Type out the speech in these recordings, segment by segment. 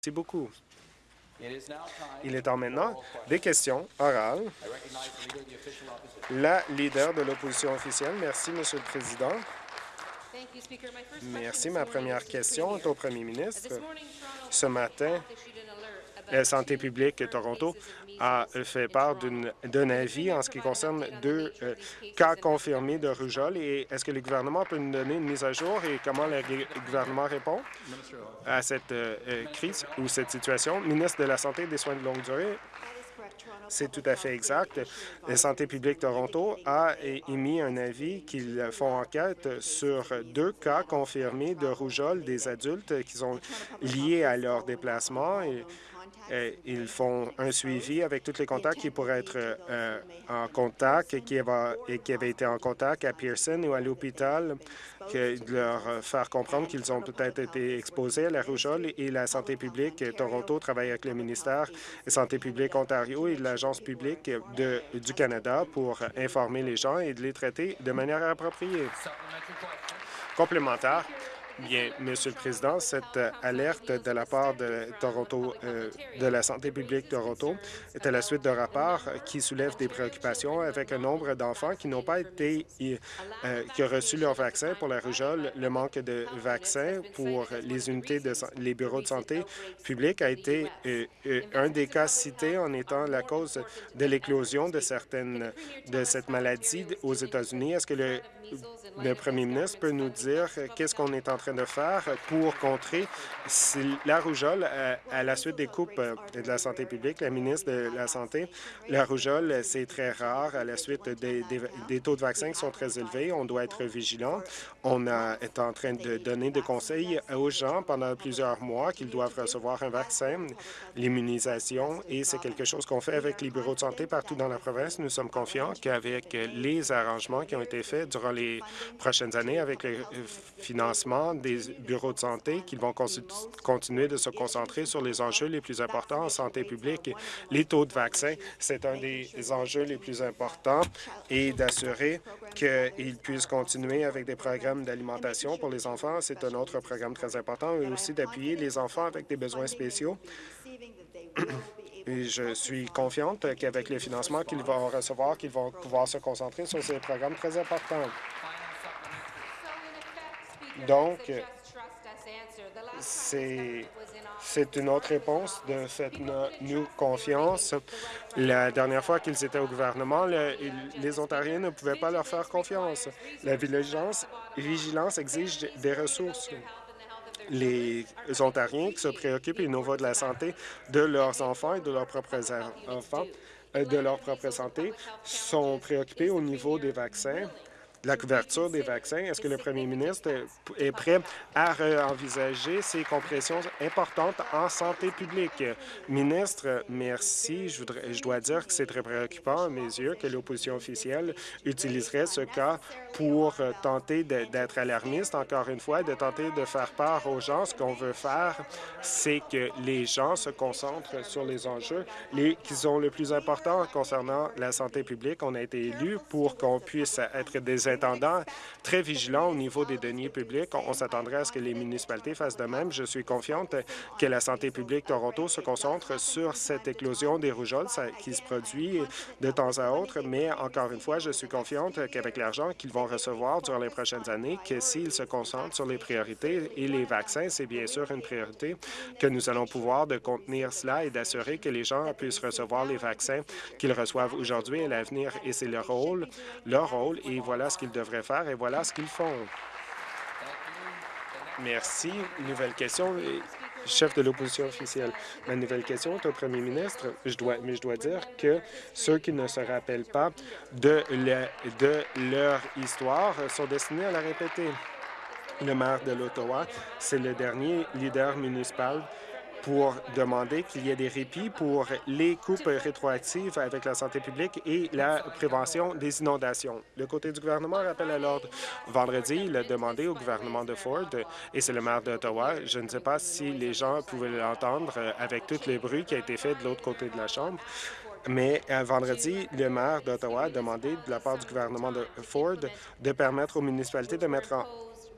Merci beaucoup. Il est temps maintenant des questions orales. La leader de l'opposition officielle. Merci, Monsieur le Président. Merci. Ma première question est au premier ministre. Ce matin, la santé publique de Toronto a fait part d'un avis en ce qui concerne deux euh, cas confirmés de rougeole. Et est-ce que le gouvernement peut nous donner une mise à jour et comment le gouvernement répond à cette euh, euh, crise ou cette situation? Ministre de la Santé et des Soins de longue durée, c'est tout à fait exact. La Santé publique Toronto a émis un avis qu'ils font enquête sur deux cas confirmés de rougeole des adultes qui sont liés à leur déplacement. Ils font un suivi avec tous les contacts qui pourraient être euh, en contact et qui, avaient été en contact à Pearson ou à l'hôpital, de leur faire comprendre qu'ils ont peut-être été exposés à la rougeole et la santé publique Toronto travaille avec le ministère de Santé publique Ontario et l'Agence publique du Canada pour informer les gens et de les traiter de manière appropriée. Complémentaire, Bien, Monsieur le Président, cette euh, alerte de la part de Toronto, euh, de la santé publique Toronto est à la suite d'un rapport qui soulève des préoccupations avec un nombre d'enfants qui n'ont pas été, euh, qui ont reçu leur vaccin pour la rougeole. Le manque de vaccins pour les unités de les bureaux de santé publique a été un des cas cités en étant la cause de l'éclosion de certaines de cette maladie aux États-Unis. Est-ce que le le premier ministre peut nous dire qu'est-ce qu'on est en train de faire pour contrer la rougeole euh, à, la suite des coupes euh, de la santé publique. La ministre de la Santé, la rougeole, c'est très rare à la suite des, taux de vaccins qui sont très élevés. On doit être vigilant. On est en train de donner des conseils aux gens pendant plusieurs mois qu'ils doivent recevoir un vaccin, l'immunisation, et c'est quelque chose qu'on fait avec les bureaux de santé partout dans la province. Nous sommes confiants qu'avec les arrangements qui ont été faits durant les prochaines années avec le financement des bureaux de santé qui vont continuer de se concentrer sur les enjeux les plus importants en santé publique. Les taux de vaccin, c'est un des enjeux les plus importants et d'assurer qu'ils puissent continuer avec des programmes d'alimentation pour les enfants. C'est un autre programme très important et aussi d'appuyer les enfants avec des besoins spéciaux. Je suis confiante qu'avec les financements qu'ils vont recevoir, qu'ils vont pouvoir se concentrer sur ces programmes très importants. Donc, c'est une autre réponse de Faites-nous confiance. La dernière fois qu'ils étaient au gouvernement, les Ontariens ne pouvaient pas leur faire confiance. La vigilance, vigilance exige des ressources. Les Ontariens qui se préoccupent au niveau de la santé de leurs enfants et de leurs propres enfants, euh, de leur propre santé, sont préoccupés au niveau des vaccins la couverture des vaccins. Est-ce que le premier ministre est prêt à envisager ces compressions importantes en santé publique? Ministre, merci. Je, dois dire que c'est très préoccupant à mes yeux que l'opposition officielle utiliserait ce cas pour tenter d'être alarmiste, encore une fois, de tenter de faire part aux gens. Ce qu'on veut faire, c'est que les gens se concentrent sur les enjeux les, qui sont le plus importants concernant la santé publique. On a été élus pour qu'on puisse être des très vigilant au niveau des deniers publics. On, s'attendrait à ce que les municipalités fassent de même. Je suis confiante que la santé publique Toronto se concentre sur cette éclosion des rougeoles qui se produit de temps à autre, mais encore une fois, je suis confiante qu'avec l'argent qu'ils vont recevoir durant les prochaines années, que s'ils se concentrent sur les priorités et les vaccins, c'est bien sûr une priorité, que nous allons pouvoir de contenir cela et d'assurer que les gens puissent recevoir les vaccins qu'ils reçoivent aujourd'hui et à l'avenir. Et c'est leur rôle, leur rôle, et voilà ce qu'ils devraient faire et voilà ce qu'ils font. Merci. Nouvelle question. Chef de l'opposition officielle. Ma nouvelle question est au premier ministre. Je dois, mais je dois dire que ceux qui ne se rappellent pas de, de leur histoire sont destinés à la répéter. Le maire de l'Ottawa, c'est le dernier leader municipal pour demander qu'il y ait des répits pour les coupes rétroactives avec la santé publique et la prévention des inondations. Le côté du gouvernement rappelle à l'ordre. Vendredi, il a demandé au gouvernement de Ford, et c'est le maire d'Ottawa, je ne sais pas si les gens pouvaient l'entendre avec tous les bruits qui a été fait de l'autre côté de la Chambre, mais euh, vendredi, le maire d'Ottawa a demandé de la part du gouvernement de Ford de permettre aux municipalités de mettre en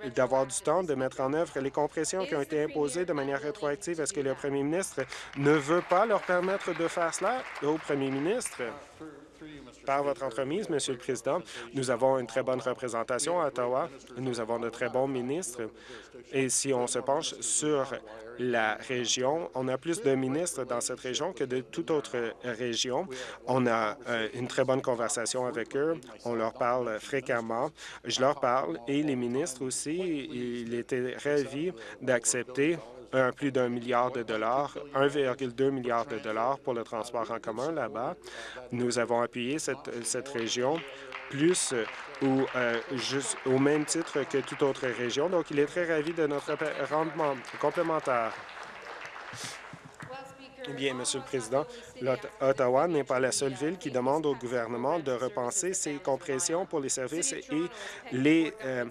d'avoir du temps de mettre en œuvre les compressions qui ont été imposées de manière rétroactive. Est-ce que le premier ministre ne veut pas leur permettre de faire cela au premier ministre? Par votre entremise, Monsieur le Président, nous avons une très bonne représentation à Ottawa. Nous avons de très bons ministres. Et si on se penche sur la région, on a plus de ministres dans cette région que de toute autre région. On a euh, une très bonne conversation avec eux. On leur parle fréquemment. Je leur parle et les ministres aussi, ils étaient ravis d'accepter plus d'un milliard de dollars, 1,2 milliard de dollars pour le transport en commun là-bas. Nous avons appuyé cette, cette région plus ou euh, juste au même titre que toute autre région. Donc, il est très ravi de notre rendement complémentaire. Bien, Monsieur le Président, Ottawa n'est pas la seule ville qui demande au gouvernement de repenser ses compressions pour les services et les, euh,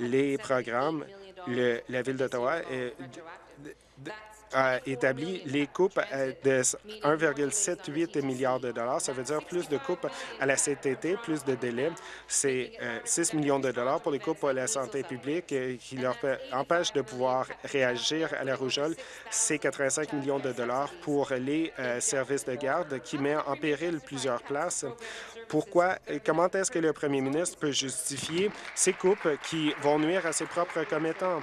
les programmes. La Ville d'Ottawa a établi les coupes de 1,78 milliard de dollars. Ça veut dire plus de coupes à la CTT, plus de délais. C'est 6 euh, millions de dollars pour les coupes à la santé publique euh, qui leur empêchent de pouvoir réagir à la rougeole. C'est 85 millions de dollars pour les euh, services de garde qui met en péril plusieurs places. Pourquoi, comment est-ce que le premier ministre peut justifier ces coupes qui vont nuire à ses propres commettants?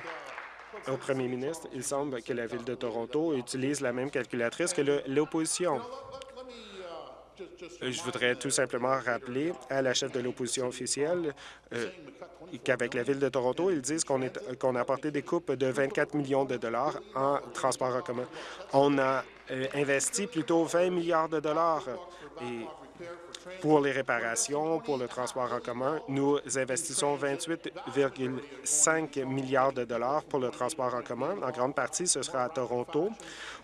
Au premier ministre, il semble que la Ville de Toronto utilise la même calculatrice que l'opposition. Je voudrais tout simplement rappeler à la chef de l'opposition officielle euh, qu'avec la Ville de Toronto, ils disent qu'on a apporté des coupes de 24 millions de dollars en transport en commun. On a euh, investi plutôt 20 milliards de dollars pour les réparations, pour le transport en commun, nous investissons 28,5 milliards de dollars pour le transport en commun. En grande partie, ce sera à Toronto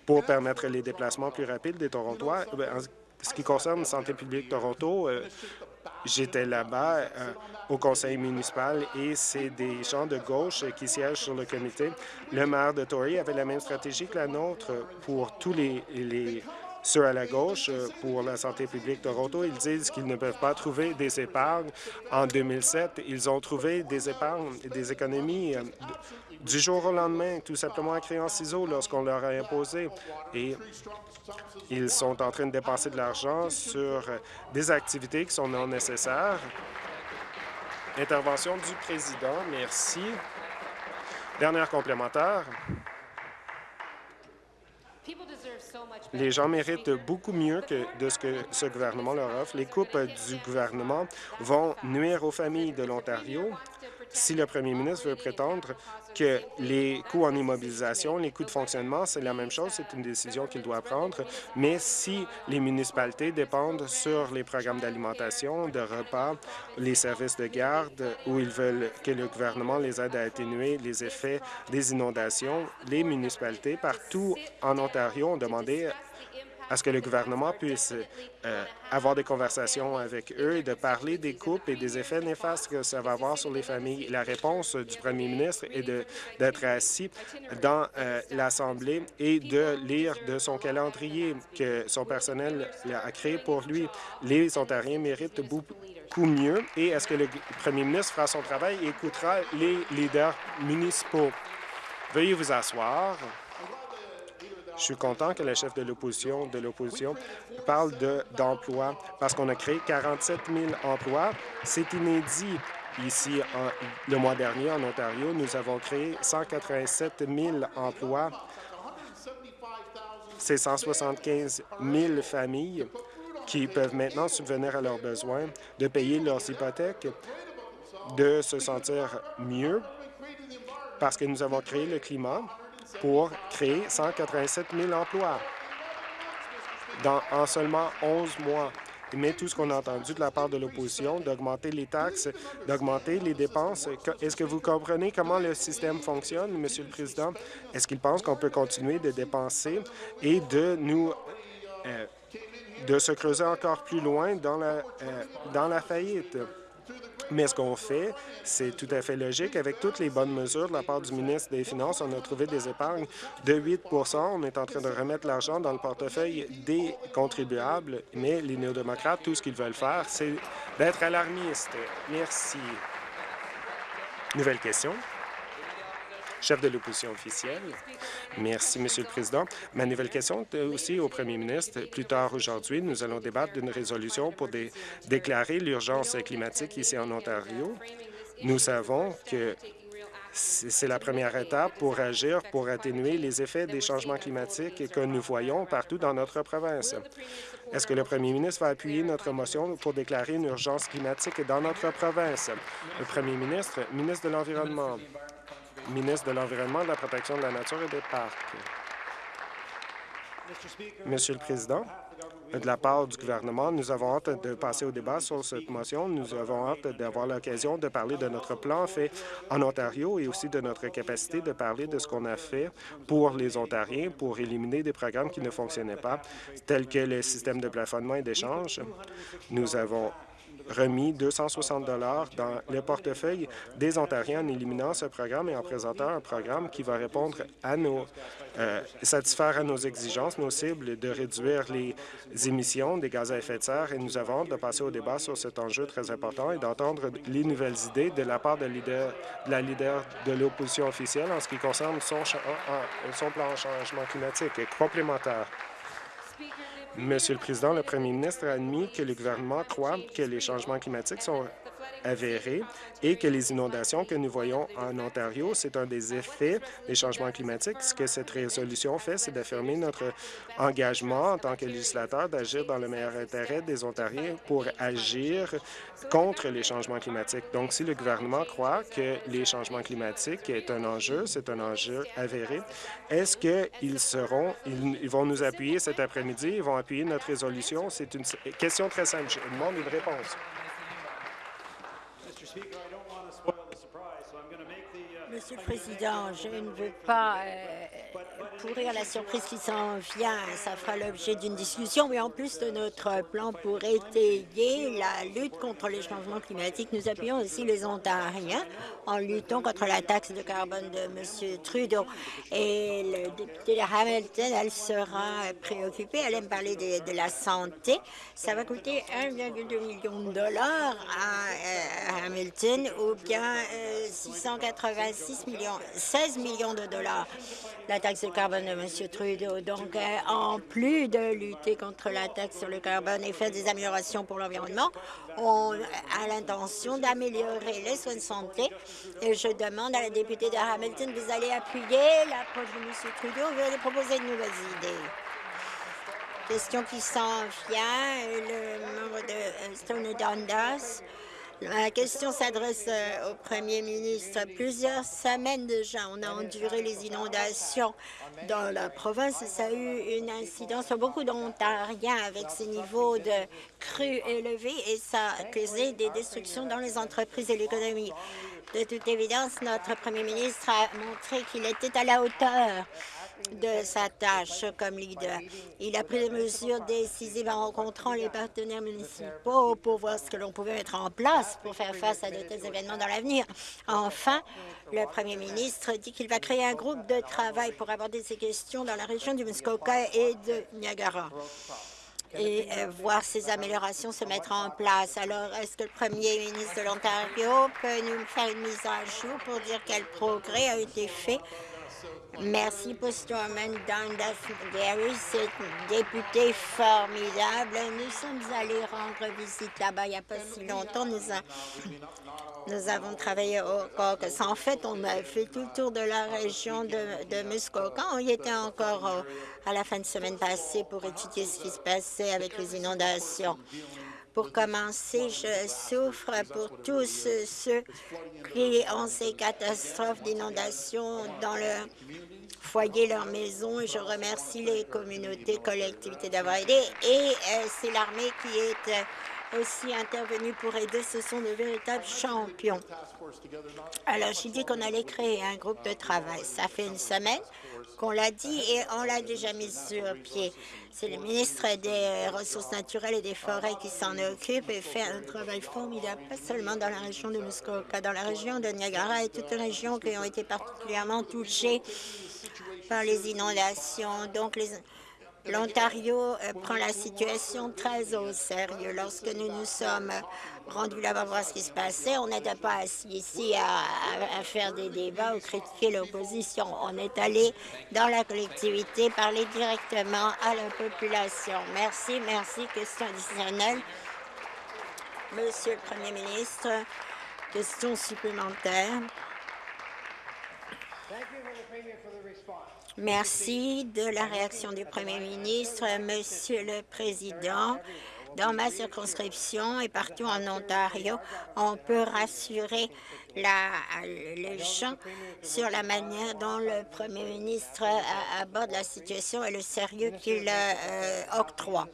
pour permettre les déplacements plus rapides des Torontois. Eh en ce qui concerne Santé publique Toronto, euh, J'étais là-bas euh, au conseil municipal et c'est des gens de gauche qui siègent sur le comité. Le maire de Tory avait la même stratégie que la nôtre pour tous les, les ceux à la gauche, euh, pour la santé publique Toronto, ils disent qu'ils ne peuvent pas trouver des épargnes. En 2007, ils ont trouvé des épargnes, des économies euh, du jour au lendemain, tout simplement en créant ciseaux lorsqu'on leur a imposé. Et ils sont en train de dépenser de l'argent sur euh, des activités qui sont non nécessaires. Intervention du président. Merci. Dernière complémentaire. Les gens méritent beaucoup mieux que de ce que ce gouvernement leur offre. Les coupes du gouvernement vont nuire aux familles de l'Ontario si le premier ministre veut prétendre que les coûts en immobilisation, les coûts de fonctionnement, c'est la même chose, c'est une décision qu'il doit prendre, mais si les municipalités dépendent sur les programmes d'alimentation, de repas, les services de garde, où ils veulent que le gouvernement les aide à atténuer les effets des inondations, les municipalités partout en Ontario ont demandé à ce que le gouvernement puisse euh, avoir des conversations avec eux et de parler des coupes et des effets néfastes que ça va avoir sur les familles. La réponse du premier ministre est d'être assis dans euh, l'Assemblée et de lire de son calendrier que son personnel a créé pour lui. Les Ontariens méritent beaucoup mieux et est-ce que le premier ministre fera son travail et écoutera les leaders municipaux? Veuillez vous asseoir. Je suis content que la chef de l'opposition de l'opposition parle d'emploi parce qu'on a créé 47 000 emplois. C'est inédit. Ici, le mois dernier, en Ontario, nous avons créé 187 000 emplois. C'est 175 000 familles qui peuvent maintenant subvenir à leurs besoins, de payer leurs hypothèques, de se sentir mieux parce que nous avons créé le climat pour créer 187 000 emplois dans, en seulement 11 mois. Mais tout ce qu'on a entendu de la part de l'opposition, d'augmenter les taxes, d'augmenter les dépenses, est-ce que vous comprenez comment le système fonctionne, Monsieur le Président? Est-ce qu'il pense qu'on peut continuer de dépenser et de nous euh, de se creuser encore plus loin dans la, euh, dans la faillite? Mais ce qu'on fait, c'est tout à fait logique. Avec toutes les bonnes mesures de la part du ministre des Finances, on a trouvé des épargnes de 8% On est en train de remettre l'argent dans le portefeuille des contribuables, mais les néo-démocrates, tout ce qu'ils veulent faire, c'est d'être alarmistes. Merci. Nouvelle question. Chef de l'opposition officielle. Merci, Monsieur le Président. Ma nouvelle question est aussi au premier ministre. Plus tard aujourd'hui, nous allons débattre d'une résolution pour déclarer l'urgence climatique ici en Ontario. Nous savons que c'est la première étape pour agir pour atténuer les effets des changements climatiques que nous voyons partout dans notre province. Est-ce que le premier ministre va appuyer notre motion pour déclarer une urgence climatique dans notre province? Le premier ministre, ministre de l'Environnement, ministre de l'Environnement, de la protection de la nature et des parcs. Monsieur le Président, de la part du gouvernement. Nous avons hâte de passer au débat sur cette motion. Nous avons hâte d'avoir l'occasion de parler de notre plan fait en Ontario et aussi de notre capacité de parler de ce qu'on a fait pour les Ontariens pour éliminer des programmes qui ne fonctionnaient pas, tels que le système de plafonnement et d'échange. Nous avons remis 260 dollars dans le portefeuille des Ontariens en éliminant ce programme et en présentant un programme qui va répondre à nos, euh, satisfaire à nos exigences, nos cibles de réduire les émissions des gaz à effet de serre. Et nous avons hâte de passer au débat sur cet enjeu très important et d'entendre les nouvelles idées de la part de, de la leader de l'opposition officielle en ce qui concerne son, son plan de changement climatique complémentaire. Monsieur le Président, le premier ministre a admis que le gouvernement croit que les changements climatiques sont avérés et que les inondations que nous voyons en Ontario, c'est un des effets des changements climatiques. Ce que cette résolution fait, c'est d'affirmer notre engagement en tant que législateur d'agir dans le meilleur intérêt des Ontariens pour agir contre les changements climatiques. Donc, si le gouvernement croit que les changements climatiques est un enjeu, c'est un enjeu avéré, est-ce qu'ils seront, ils, vont nous appuyer cet après-midi, ils vont appuyer notre résolution? C'est une question très simple. Je demande une réponse. Monsieur le Président, je ne veux pas euh, pourrir la surprise qui s'en vient. Ça fera l'objet d'une discussion, mais en plus de notre plan pour étayer la lutte contre les changements climatiques, nous appuyons aussi les Ontariens en luttant contre la taxe de carbone de M. Trudeau. Et le député de Hamilton, elle sera préoccupée. Elle aime parler de, la santé. Ça va coûter 1,2 million de dollars à, euh, Hamilton ou bien 686 euh, millions, 16 millions de dollars la taxe de carbone de M. Trudeau. Donc, euh, en plus de lutter contre la taxe sur le carbone et faire des améliorations pour l'environnement, on a l'intention d'améliorer les soins de santé. Et je demande à la députée de Hamilton, vous allez appuyer l'approche de M. Trudeau, vous allez proposer de nouvelles idées. Question qui s'en vient, le membre de Stone Dundas. Ma question s'adresse euh, au Premier ministre. Plusieurs semaines déjà, on a enduré les inondations dans la province. Ça a eu une incidence sur beaucoup d'Ontariens avec ces niveaux de crues élevés et ça a causé des destructions dans les entreprises et l'économie. De toute évidence, notre Premier ministre a montré qu'il était à la hauteur de sa tâche comme leader. Il a pris des mesures décisives en rencontrant les partenaires municipaux pour voir ce que l'on pouvait mettre en place pour faire face à de tels événements dans l'avenir. Enfin, le premier ministre dit qu'il va créer un groupe de travail pour aborder ces questions dans la région du Muskoka et de Niagara et euh, voir ces améliorations se mettre en place. Alors, est-ce que le premier ministre de l'Ontario peut nous faire une mise à jour pour dire quel progrès a été fait Merci pour Storman Dundas Gary, c'est député formidable. Nous sommes allés rendre visite là-bas il n'y a pas si longtemps. Nous, avons travaillé au caucus. En fait, on a fait tout le tour de la région de, de Muskoka. On y était encore à la fin de semaine passée pour étudier ce qui se passait avec les inondations. Pour commencer, je souffre pour tous ceux qui ont ces catastrophes d'inondation dans leur foyer, leur maison. Je remercie les communautés, collectivités d'avoir aidé. Et euh, c'est l'armée qui est euh, aussi intervenue pour aider. Ce sont de véritables champions. Alors, j'ai dit qu'on allait créer un groupe de travail. Ça fait une semaine qu'on l'a dit et on l'a déjà mis sur pied. C'est le ministre des Ressources naturelles et des Forêts qui s'en occupe et fait un travail formidable, pas seulement dans la région de Muskoka, dans la région de Niagara et toutes les régions qui ont été particulièrement touchées par les inondations. Donc, les, L'Ontario euh, prend la situation très au sérieux. Lorsque nous nous sommes rendus là-bas voir ce qui se passait, on n'était pas assis ici à, faire des débats ou critiquer l'opposition. On est allé dans la collectivité parler directement à la population. Merci, merci. Question additionnelle. Monsieur le Premier ministre, question supplémentaire. Merci de la réaction du Premier ministre. Monsieur le Président, dans ma circonscription et partout en Ontario, on peut rassurer les gens sur la manière dont le Premier ministre aborde la situation et le sérieux qu'il euh, octroie.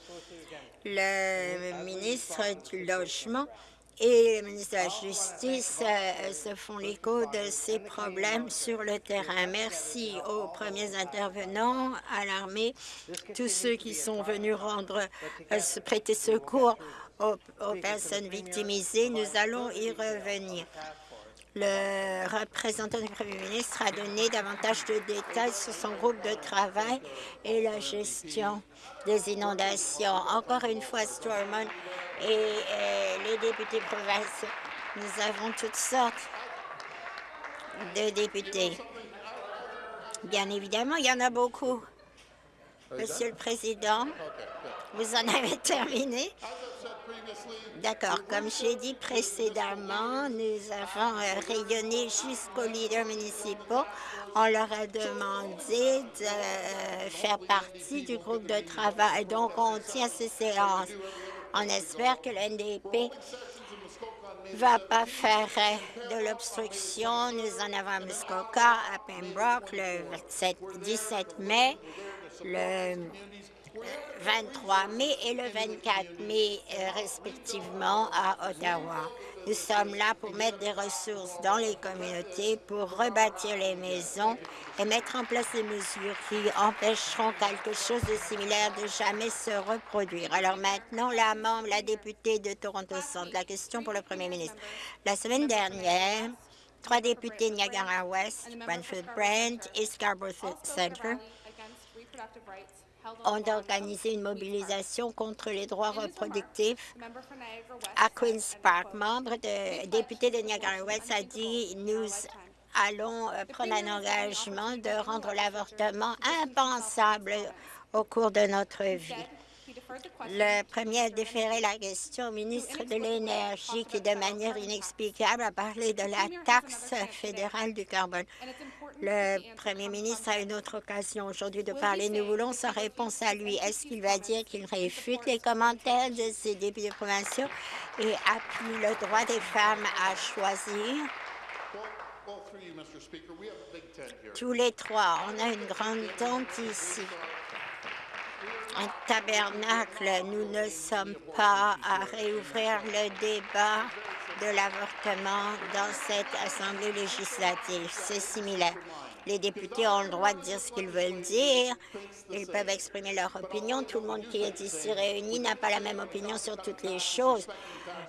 Le ministre du Logement et le ministre de la Justice euh, se font l'écho de ces problèmes sur le terrain. Merci aux premiers intervenants, à l'armée, tous ceux qui sont venus rendre, euh, prêter secours aux, aux personnes victimisées. Nous allons y revenir. Le représentant du Premier ministre a donné davantage de détails sur son groupe de travail et la gestion des inondations. Encore une fois, Stormont et euh, les députés provinciaux, nous avons toutes sortes de députés. Bien évidemment, il y en a beaucoup. Monsieur le Président, vous en avez terminé D'accord. Comme j'ai dit précédemment, nous avons euh, rayonné jusqu'aux leaders municipaux. On leur a demandé de euh, faire partie du groupe de travail. Donc, on tient ces séances. On espère que le NDP va pas faire euh, de l'obstruction. Nous en avons à Muskoka, à Pembroke, le 17 mai, le 23 mai et le 24 mai, euh, respectivement, à Ottawa. Nous sommes là pour mettre des ressources dans les communautés, pour rebâtir les maisons et mettre en place des mesures qui empêcheront quelque chose de similaire de jamais se reproduire. Alors maintenant, la membre, la députée de Toronto Centre, la question pour le premier ministre. La semaine dernière, trois députés de Niagara-West, Brentford Brent et Scarborough Centre, ont organisé une mobilisation contre les droits reproductifs à Queen's Park. Membre de député de Niagara-West a dit « Nous allons euh, prendre un engagement de rendre l'avortement impensable au cours de notre vie. » Le premier a déféré la question au ministre de l'Énergie qui, de manière inexplicable, a parlé de la taxe fédérale du carbone. Le premier ministre a une autre occasion aujourd'hui de parler. Nous voulons sa réponse à lui. Est-ce qu'il va dire qu'il réfute les commentaires de ses députés provinciaux et appuie le droit des femmes à choisir? Tous les trois, on a une grande tente ici un tabernacle. Nous ne sommes pas à réouvrir le débat de l'avortement dans cette Assemblée législative. C'est similaire. Les députés ont le droit de dire ce qu'ils veulent dire. Ils peuvent exprimer leur opinion. Tout le monde qui est ici réuni n'a pas la même opinion sur toutes les choses.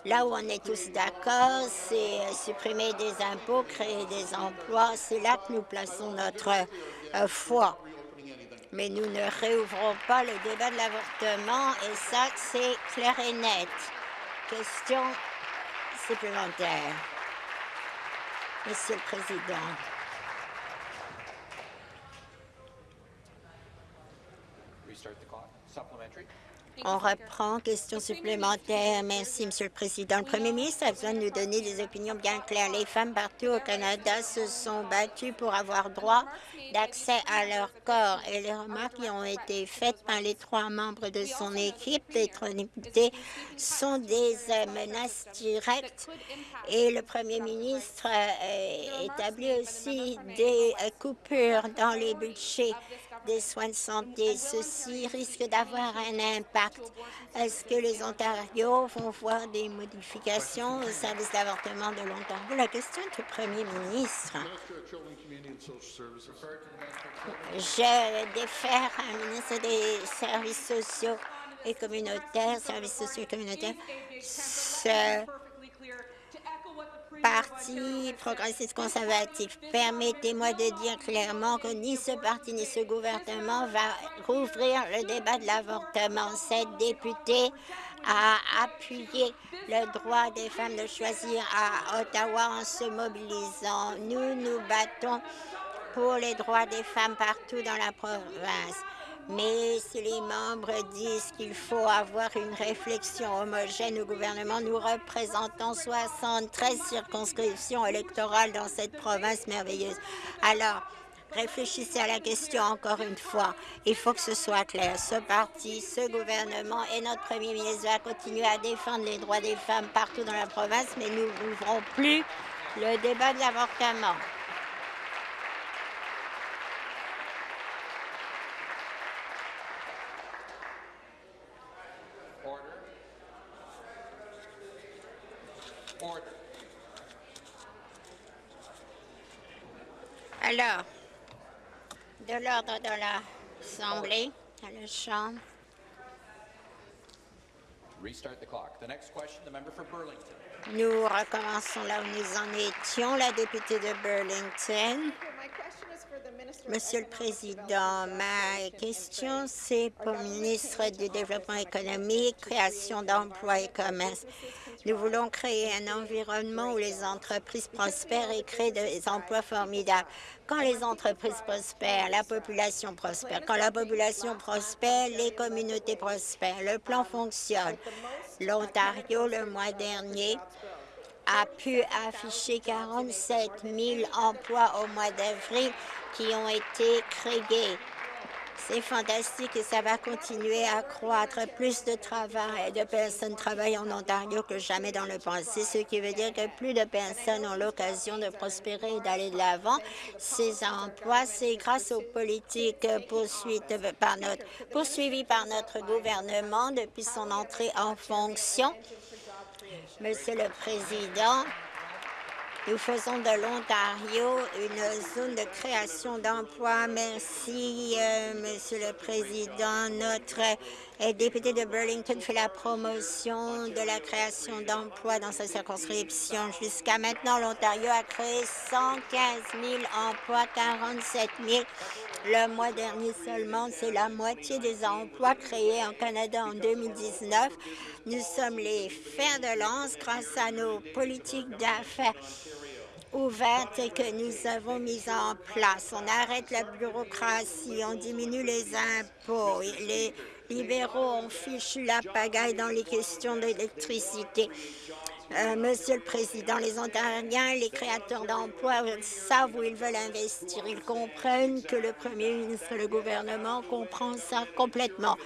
Là où on est tous d'accord, c'est supprimer des impôts, créer des emplois. C'est là que nous plaçons notre euh, foi mais nous ne réouvrons pas le débat de l'avortement et ça, c'est clair et net. Question supplémentaire. Monsieur le Président. On reprend. Question supplémentaire. Merci, Monsieur le Président. Le Premier ministre a besoin de nous donner des opinions bien claires. Les femmes partout au Canada se sont battues pour avoir droit d'accès à leur corps et les remarques qui ont été faites par les trois membres de son équipe d'être députés sont des euh, menaces directes et le Premier ministre euh, établit aussi des euh, coupures dans les budgets des soins de santé. Ceci risque d'avoir un impact. Est-ce que les Ontarios vont voir des modifications au service d'avortement de l'Ontario? La question est au Premier ministre. Je défère un ministre des services sociaux et communautaires, services sociaux et communautaires, Parti progressiste conservatif, permettez-moi de dire clairement que ni ce parti ni ce gouvernement va rouvrir le débat de l'avortement. Cette députée a appuyé le droit des femmes de choisir à Ottawa en se mobilisant. Nous nous battons pour les droits des femmes partout dans la province. Mais si les membres disent qu'il faut avoir une réflexion homogène au gouvernement, nous représentons 73 circonscriptions électorales dans cette province merveilleuse. Alors, réfléchissez à la question encore une fois. Il faut que ce soit clair. Ce parti, ce gouvernement et notre premier ministre va continuer à défendre les droits des femmes partout dans la province, mais nous n'ouvrons plus le débat de l'avortement. Alors, de l'ordre de l'Assemblée, à la Chambre. Nous recommençons là où nous en étions. La députée de Burlington. Monsieur le Président, ma question, c'est pour le ministre du Développement économique, création d'emplois et commerce. Nous voulons créer un environnement où les entreprises prospèrent et créent des emplois formidables. Quand les entreprises prospèrent, la population prospère. Quand la population prospère, les communautés prospèrent. Le plan fonctionne. L'Ontario, le mois dernier, a pu afficher 47 000 emplois au mois d'avril qui ont été créés. C'est fantastique et ça va continuer à croître. Plus de travail, de personnes travaillent en Ontario que jamais dans le passé, ce qui veut dire que plus de personnes ont l'occasion de prospérer et d'aller de l'avant. Ces emplois, c'est grâce aux politiques poursuivies par notre gouvernement depuis son entrée en fonction. Monsieur le Président, nous faisons de l'Ontario une zone de création d'emplois. Merci, euh, Monsieur le Président. Notre député de Burlington fait la promotion de la création d'emplois dans sa circonscription. Jusqu'à maintenant, l'Ontario a créé 115 000 emplois, 47 000 le mois dernier seulement. C'est la moitié des emplois créés en Canada en 2019. Nous sommes les fers de lance grâce à nos politiques d'affaires ouvertes que nous avons mises en place. On arrête la bureaucratie, on diminue les impôts. Les libéraux ont fichu la pagaille dans les questions d'électricité. Euh, Monsieur le Président, les Ontariens, les créateurs d'emplois savent où ils veulent investir. Ils comprennent que le Premier ministre le gouvernement comprennent ça complètement.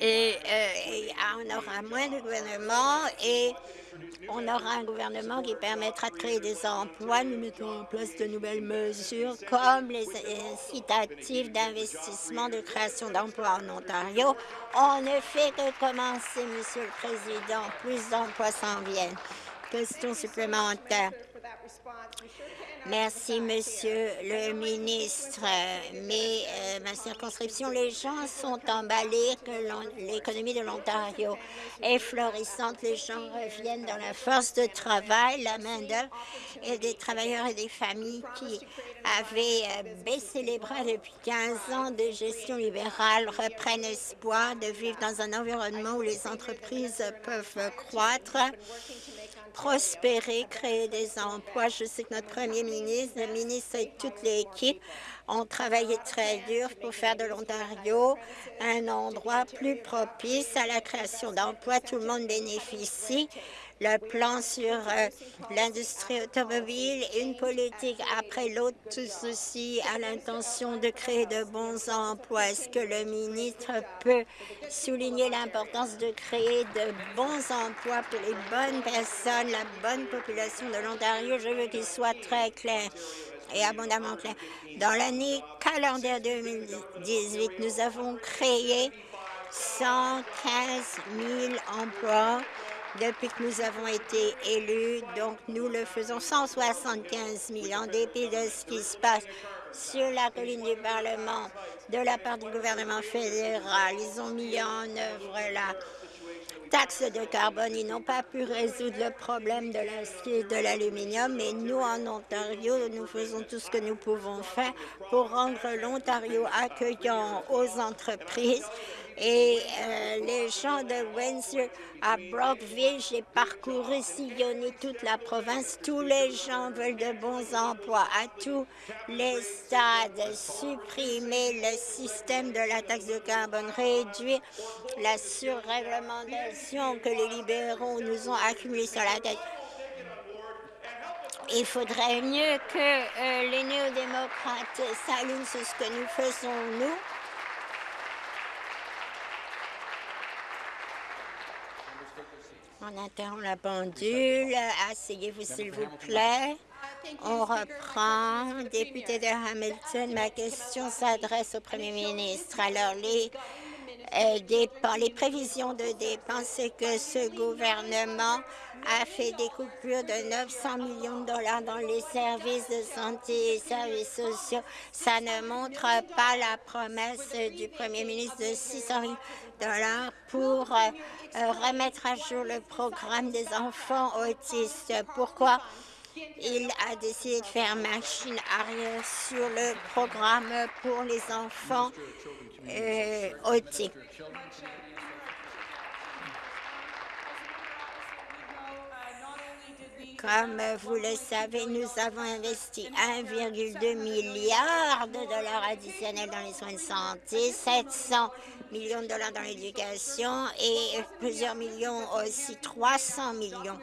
Et, euh, et on aura moins de gouvernement et on aura un gouvernement qui permettra de créer des emplois. Nous mettons en place de nouvelles mesures comme les incitatifs d'investissement de création d'emplois en Ontario. On ne fait que commencer, Monsieur le Président. Plus d'emplois s'en viennent. Question supplémentaire. Merci, Monsieur le ministre. Mais euh, ma circonscription, les gens sont emballés que l'économie de l'Ontario est florissante. Les gens reviennent dans la force de travail, la main-d'œuvre et des travailleurs et des familles qui avaient euh, baissé les bras depuis 15 ans de gestion libérale reprennent espoir de vivre dans un environnement où les entreprises peuvent croître prospérer, créer des emplois. Je sais que notre premier ministre, le ministre et toute l'équipe ont travaillé très dur pour faire de l'Ontario un endroit plus propice à la création d'emplois. Tout le monde bénéficie le plan sur euh, l'industrie automobile, une politique après l'autre, tout ceci a l'intention de créer de bons emplois. Est-ce que le ministre peut souligner l'importance de créer de bons emplois pour les bonnes personnes, la bonne population de l'Ontario? Je veux qu'il soit très clair et abondamment clair. Dans l'année calendaire 2018, nous avons créé 115 000 emplois depuis que nous avons été élus. Donc, nous le faisons 175 000 en dépit de ce qui se passe sur la colline du Parlement de la part du gouvernement fédéral. Ils ont mis en œuvre la taxe de carbone. Ils n'ont pas pu résoudre le problème de l'acier et de l'aluminium, mais nous, en Ontario, nous faisons tout ce que nous pouvons faire pour rendre l'Ontario accueillant aux entreprises et euh, les gens de Windsor à Brockville, j'ai parcouru, sillonné toute la province. Tous les gens veulent de bons emplois à tous les stades, supprimer le système de la taxe de carbone, réduire la surréglementation que les libéraux nous ont accumulée sur la tête. Il faudrait mieux que euh, les néo-démocrates s'allument sur ce que nous faisons, nous. On interrompt la pendule. Asseyez-vous, s'il vous plaît. On reprend. Député de Hamilton, ma question s'adresse au premier ministre. Alors, les, euh, les prévisions de dépenses, c'est que ce gouvernement a fait des coupures de 900 millions de dollars dans les services de santé et services sociaux. Ça ne montre pas la promesse du premier ministre de 600 millions pour euh, euh, remettre à jour le programme des enfants autistes. Pourquoi? Il a décidé de faire machine arrière sur le programme pour les enfants euh, autistes. Comme vous le savez, nous avons investi 1,2 milliard de dollars additionnels dans les soins de santé, 700 millions de dollars dans l'éducation et plusieurs millions aussi, 300 millions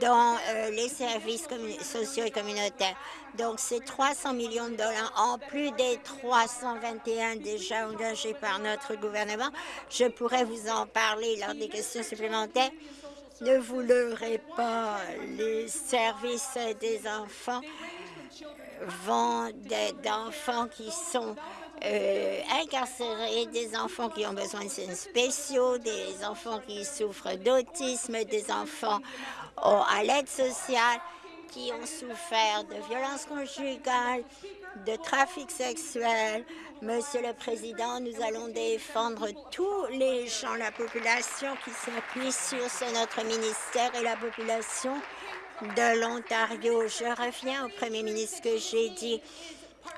dans euh, les services sociaux et communautaires. Donc, c'est 300 millions de dollars en plus des 321 déjà engagés par notre gouvernement. Je pourrais vous en parler lors des questions supplémentaires. Ne vous leurrez pas, les services des enfants vont d'enfants qui sont euh, incarcérés, des enfants qui ont besoin de soins spéciaux, des enfants qui souffrent d'autisme, des enfants à l'aide sociale qui ont souffert de violences conjugales, de trafic sexuel. Monsieur le Président, nous allons défendre tous les gens, la population qui s'appuie sur notre ministère et la population de l'Ontario. Je reviens au Premier ministre que j'ai dit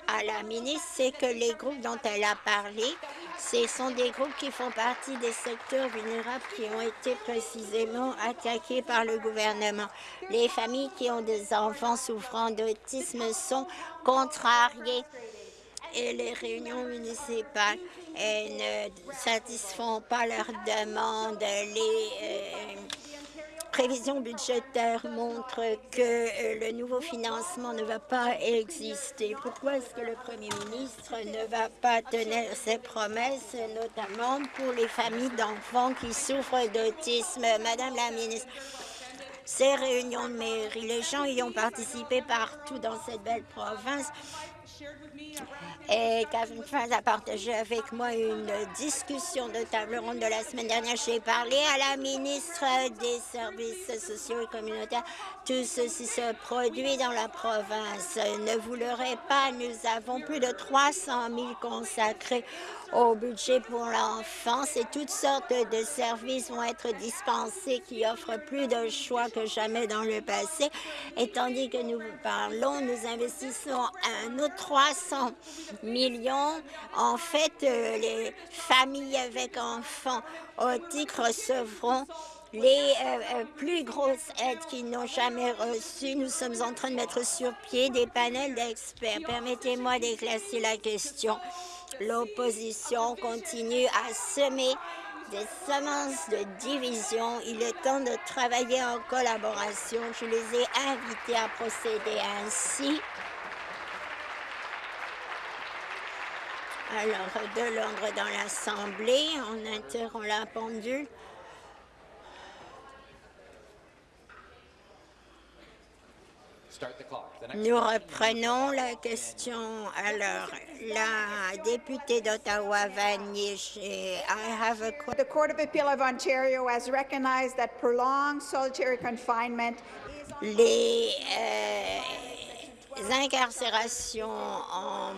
à la ministre, c'est que les groupes dont elle a parlé, ce sont des groupes qui font partie des secteurs vulnérables qui ont été précisément attaqués par le gouvernement. Les familles qui ont des enfants souffrant d'autisme sont contrariées et les réunions municipales ne satisfont pas leurs demandes. Les, euh, prévisions budgétaires montrent que euh, le nouveau financement ne va pas exister. Pourquoi est-ce que le premier ministre ne va pas tenir ses promesses, notamment pour les familles d'enfants qui souffrent d'autisme? Madame la ministre, ces réunions de mairie, les gens y ont participé partout dans cette belle province. Et Catherine Faz a partagé avec moi une discussion de table ronde de la semaine dernière. J'ai parlé à la ministre des Services sociaux et communautaires. Tout ceci se produit dans la province. Ne vous leurrez pas, nous avons plus de 300 000 consacrés au budget pour l'enfance et toutes sortes de services vont être dispensés qui offrent plus de choix que jamais dans le passé. Et tandis que nous parlons, nous investissons un autre 300 millions. En fait, euh, les familles avec enfants autiques recevront les euh, euh, plus grosses aides qu'ils n'ont jamais reçues. Nous sommes en train de mettre sur pied des panels d'experts. Permettez-moi d'éclaircir la question. L'opposition continue à semer des semences de division. Il est temps de travailler en collaboration. Je les ai invités à procéder ainsi. Alors, de l'ordre dans l'Assemblée, on interrompt la pendule. Nous reprenons la question. Alors, la députée d'Ottawa, Vanier, I have a The Court of Appeal of Ontario has recognized that prolonged solitary confinement Les, euh, incarcérations en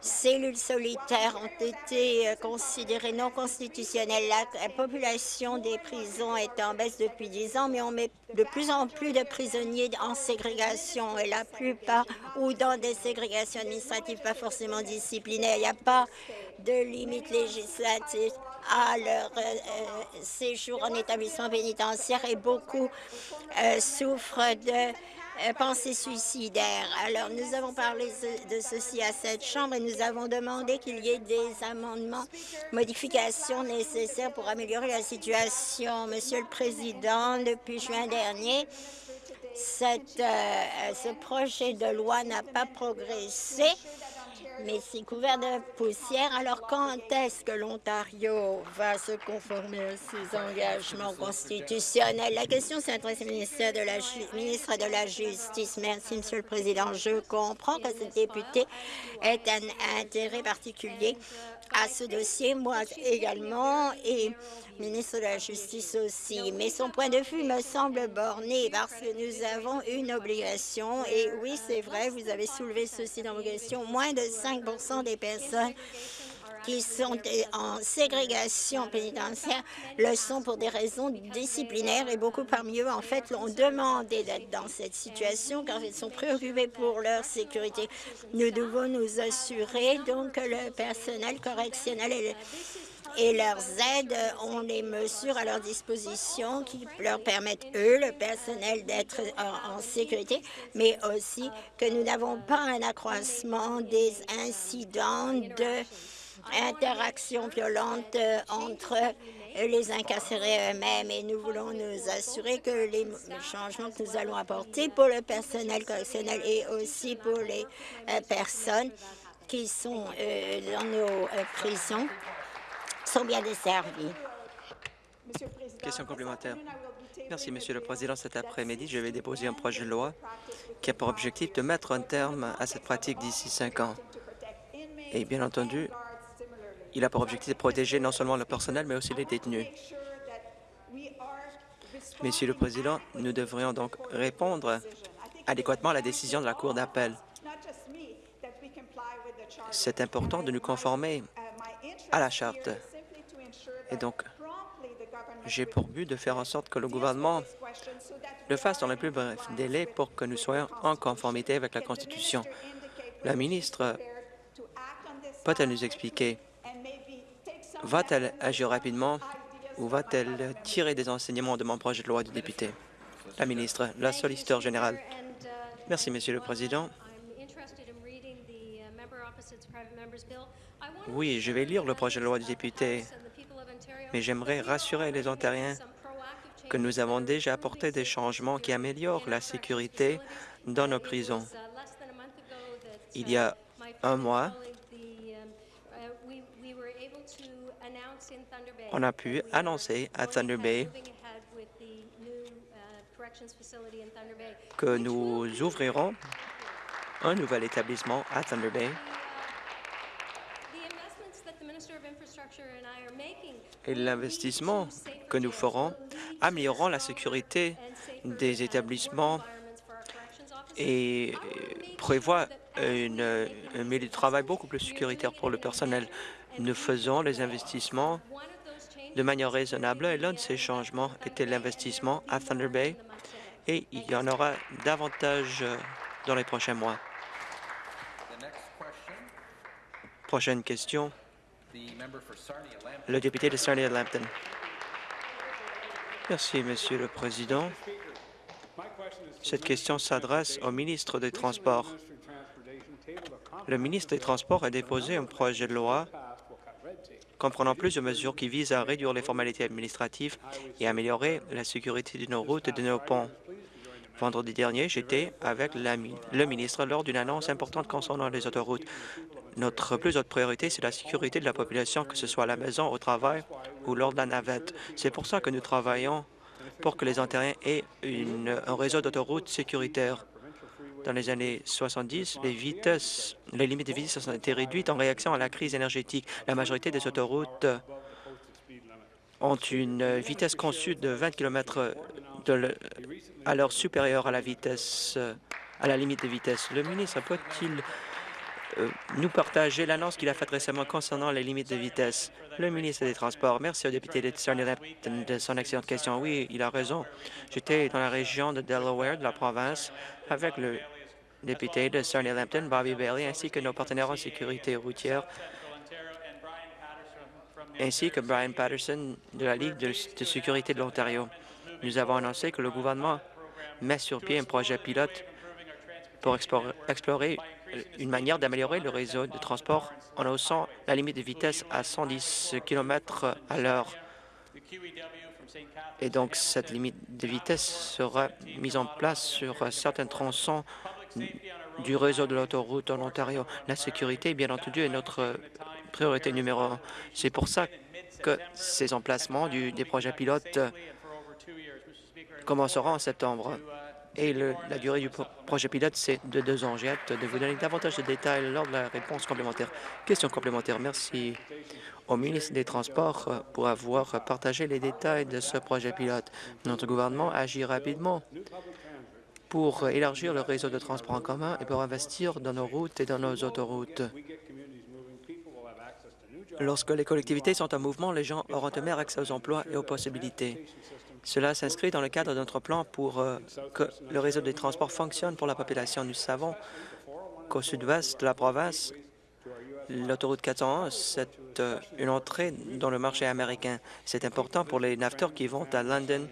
cellules solitaires ont été euh, considérées non constitutionnelles. La, population des prisons est en baisse depuis dix ans, mais on met de plus en plus de prisonniers en ségrégation et la plupart ou dans des ségrégations administratives pas forcément disciplinaires. Il n'y a pas de limite législative à leur euh, euh, séjour en établissement pénitentiaire et beaucoup souffrent de pensée suicidaire. Alors, nous avons parlé de ceci à cette Chambre et nous avons demandé qu'il y ait des amendements, modifications nécessaires pour améliorer la situation. Monsieur le Président, depuis juin dernier, euh, ce projet de loi n'a pas progressé mais c'est couvert de poussière. Alors, quand est-ce que l'Ontario va se conformer à ses engagements constitutionnels? La question s'adresse au ministre de, la, ministre de la Justice. Merci, Monsieur le Président. Je comprends que ce député ait un intérêt particulier à ce dossier, moi également, et ministre de la Justice aussi. Mais son point de vue me semble borné parce que nous avons une obligation, et oui, c'est vrai, vous avez soulevé ceci dans vos questions, moins de 5% des personnes qui sont en ségrégation pénitentiaire le sont pour des raisons disciplinaires et beaucoup parmi eux, en fait, l'ont demandé d'être dans cette situation car ils sont préoccupés pour leur sécurité. Nous devons nous assurer donc que le personnel correctionnel et leurs aides ont les mesures à leur disposition qui leur permettent, eux, le personnel, d'être en, sécurité, mais aussi que nous n'avons pas un accroissement des incidents de interactions violentes entre les incarcérés eux-mêmes. Et nous voulons nous assurer que les changements que nous allons apporter pour le personnel correctionnel et aussi pour les euh, personnes qui sont euh, dans nos euh, prisons sont bien desservis. Question complémentaire. Merci, Monsieur le Président. Cet après-midi, je vais déposer un projet de loi qui a pour objectif de mettre un terme à cette pratique d'ici cinq ans. Et bien entendu, il a pour objectif de protéger non seulement le personnel, mais aussi les détenus. Monsieur le Président, nous devrions donc répondre adéquatement à la décision de la Cour d'appel. C'est important de nous conformer à la Charte. Et donc, j'ai pour but de faire en sorte que le gouvernement le fasse dans le plus bref délai pour que nous soyons en conformité avec la Constitution. La ministre peut-elle nous expliquer? Va-t-elle agir rapidement ou va-t-elle tirer des enseignements de mon projet de loi de député? La ministre, la solliciteur générale. Merci, Monsieur le Président. Oui, je vais lire le projet de loi du député, mais j'aimerais rassurer les Ontariens que nous avons déjà apporté des changements qui améliorent la sécurité dans nos prisons. Il y a un mois, on a pu annoncer à Thunder Bay que nous ouvrirons un nouvel établissement à Thunder Bay et l'investissement que nous ferons amélioreront la sécurité des établissements et prévoit une, un milieu de travail beaucoup plus sécuritaire pour le personnel. Nous faisons les investissements de manière raisonnable et l'un de ces changements était l'investissement à Thunder Bay et il y en aura davantage euh, dans les prochains mois. Prochaine question. Le député de Sarnia-Lambton. Merci, Monsieur le Président. Cette question s'adresse au ministre des Transports. Le ministre des Transports a déposé un projet de loi comprenant plusieurs mesures qui visent à réduire les formalités administratives et améliorer la sécurité de nos routes et de nos ponts. Vendredi dernier, j'étais avec le ministre lors d'une annonce importante concernant les autoroutes. Notre plus haute priorité, c'est la sécurité de la population, que ce soit à la maison, au travail ou lors de la navette. C'est pour ça que nous travaillons pour que les Ontariens aient un réseau d'autoroutes sécuritaires. Dans les années 70, les, vitesses, les limites de vitesse ont été réduites en réaction à la crise énergétique. La majorité des autoroutes ont une vitesse conçue de 20 km de à l'heure supérieure à la vitesse à la limite de vitesse. Le ministre peut-il euh, nous partager l'annonce qu'il a faite récemment concernant les limites de vitesse. Le ministre des Transports, merci au député de de son excellente question. Oui, il a raison. J'étais dans la région de Delaware, de la province, avec le député de Sarnia-Lambton, Bobby Bailey, ainsi que nos partenaires en sécurité routière, ainsi que Brian Patterson de la Ligue de sécurité de l'Ontario. Nous avons annoncé que le gouvernement met sur pied un projet pilote pour explorer une manière d'améliorer le réseau de transport en haussant la limite de vitesse à 110 km à l'heure. Et donc, cette limite de vitesse sera mise en place sur certains tronçons du réseau de l'autoroute en Ontario. La sécurité, bien entendu, est notre priorité numéro un. C'est pour ça que ces emplacements du, des projets pilotes commenceront en septembre et la durée du projet pilote, c'est de deux ans. J'ai hâte de vous donner davantage de détails lors de la réponse complémentaire. Question complémentaire. Merci au ministre des Transports euh, pour avoir partagé les détails de ce projet pilote. Notre gouvernement agit rapidement pour élargir le réseau de transport en commun et pour investir dans nos routes et dans nos autoroutes. Lorsque les collectivités sont en mouvement, les gens auront un meilleur accès aux emplois et aux possibilités. Cela s'inscrit dans le cadre de notre plan pour euh, que le réseau des transports fonctionne pour la population. Nous savons qu'au sud-ouest de la province, l'autoroute 401, c'est euh, une entrée dans le marché américain. C'est important pour les naveteurs qui vont à London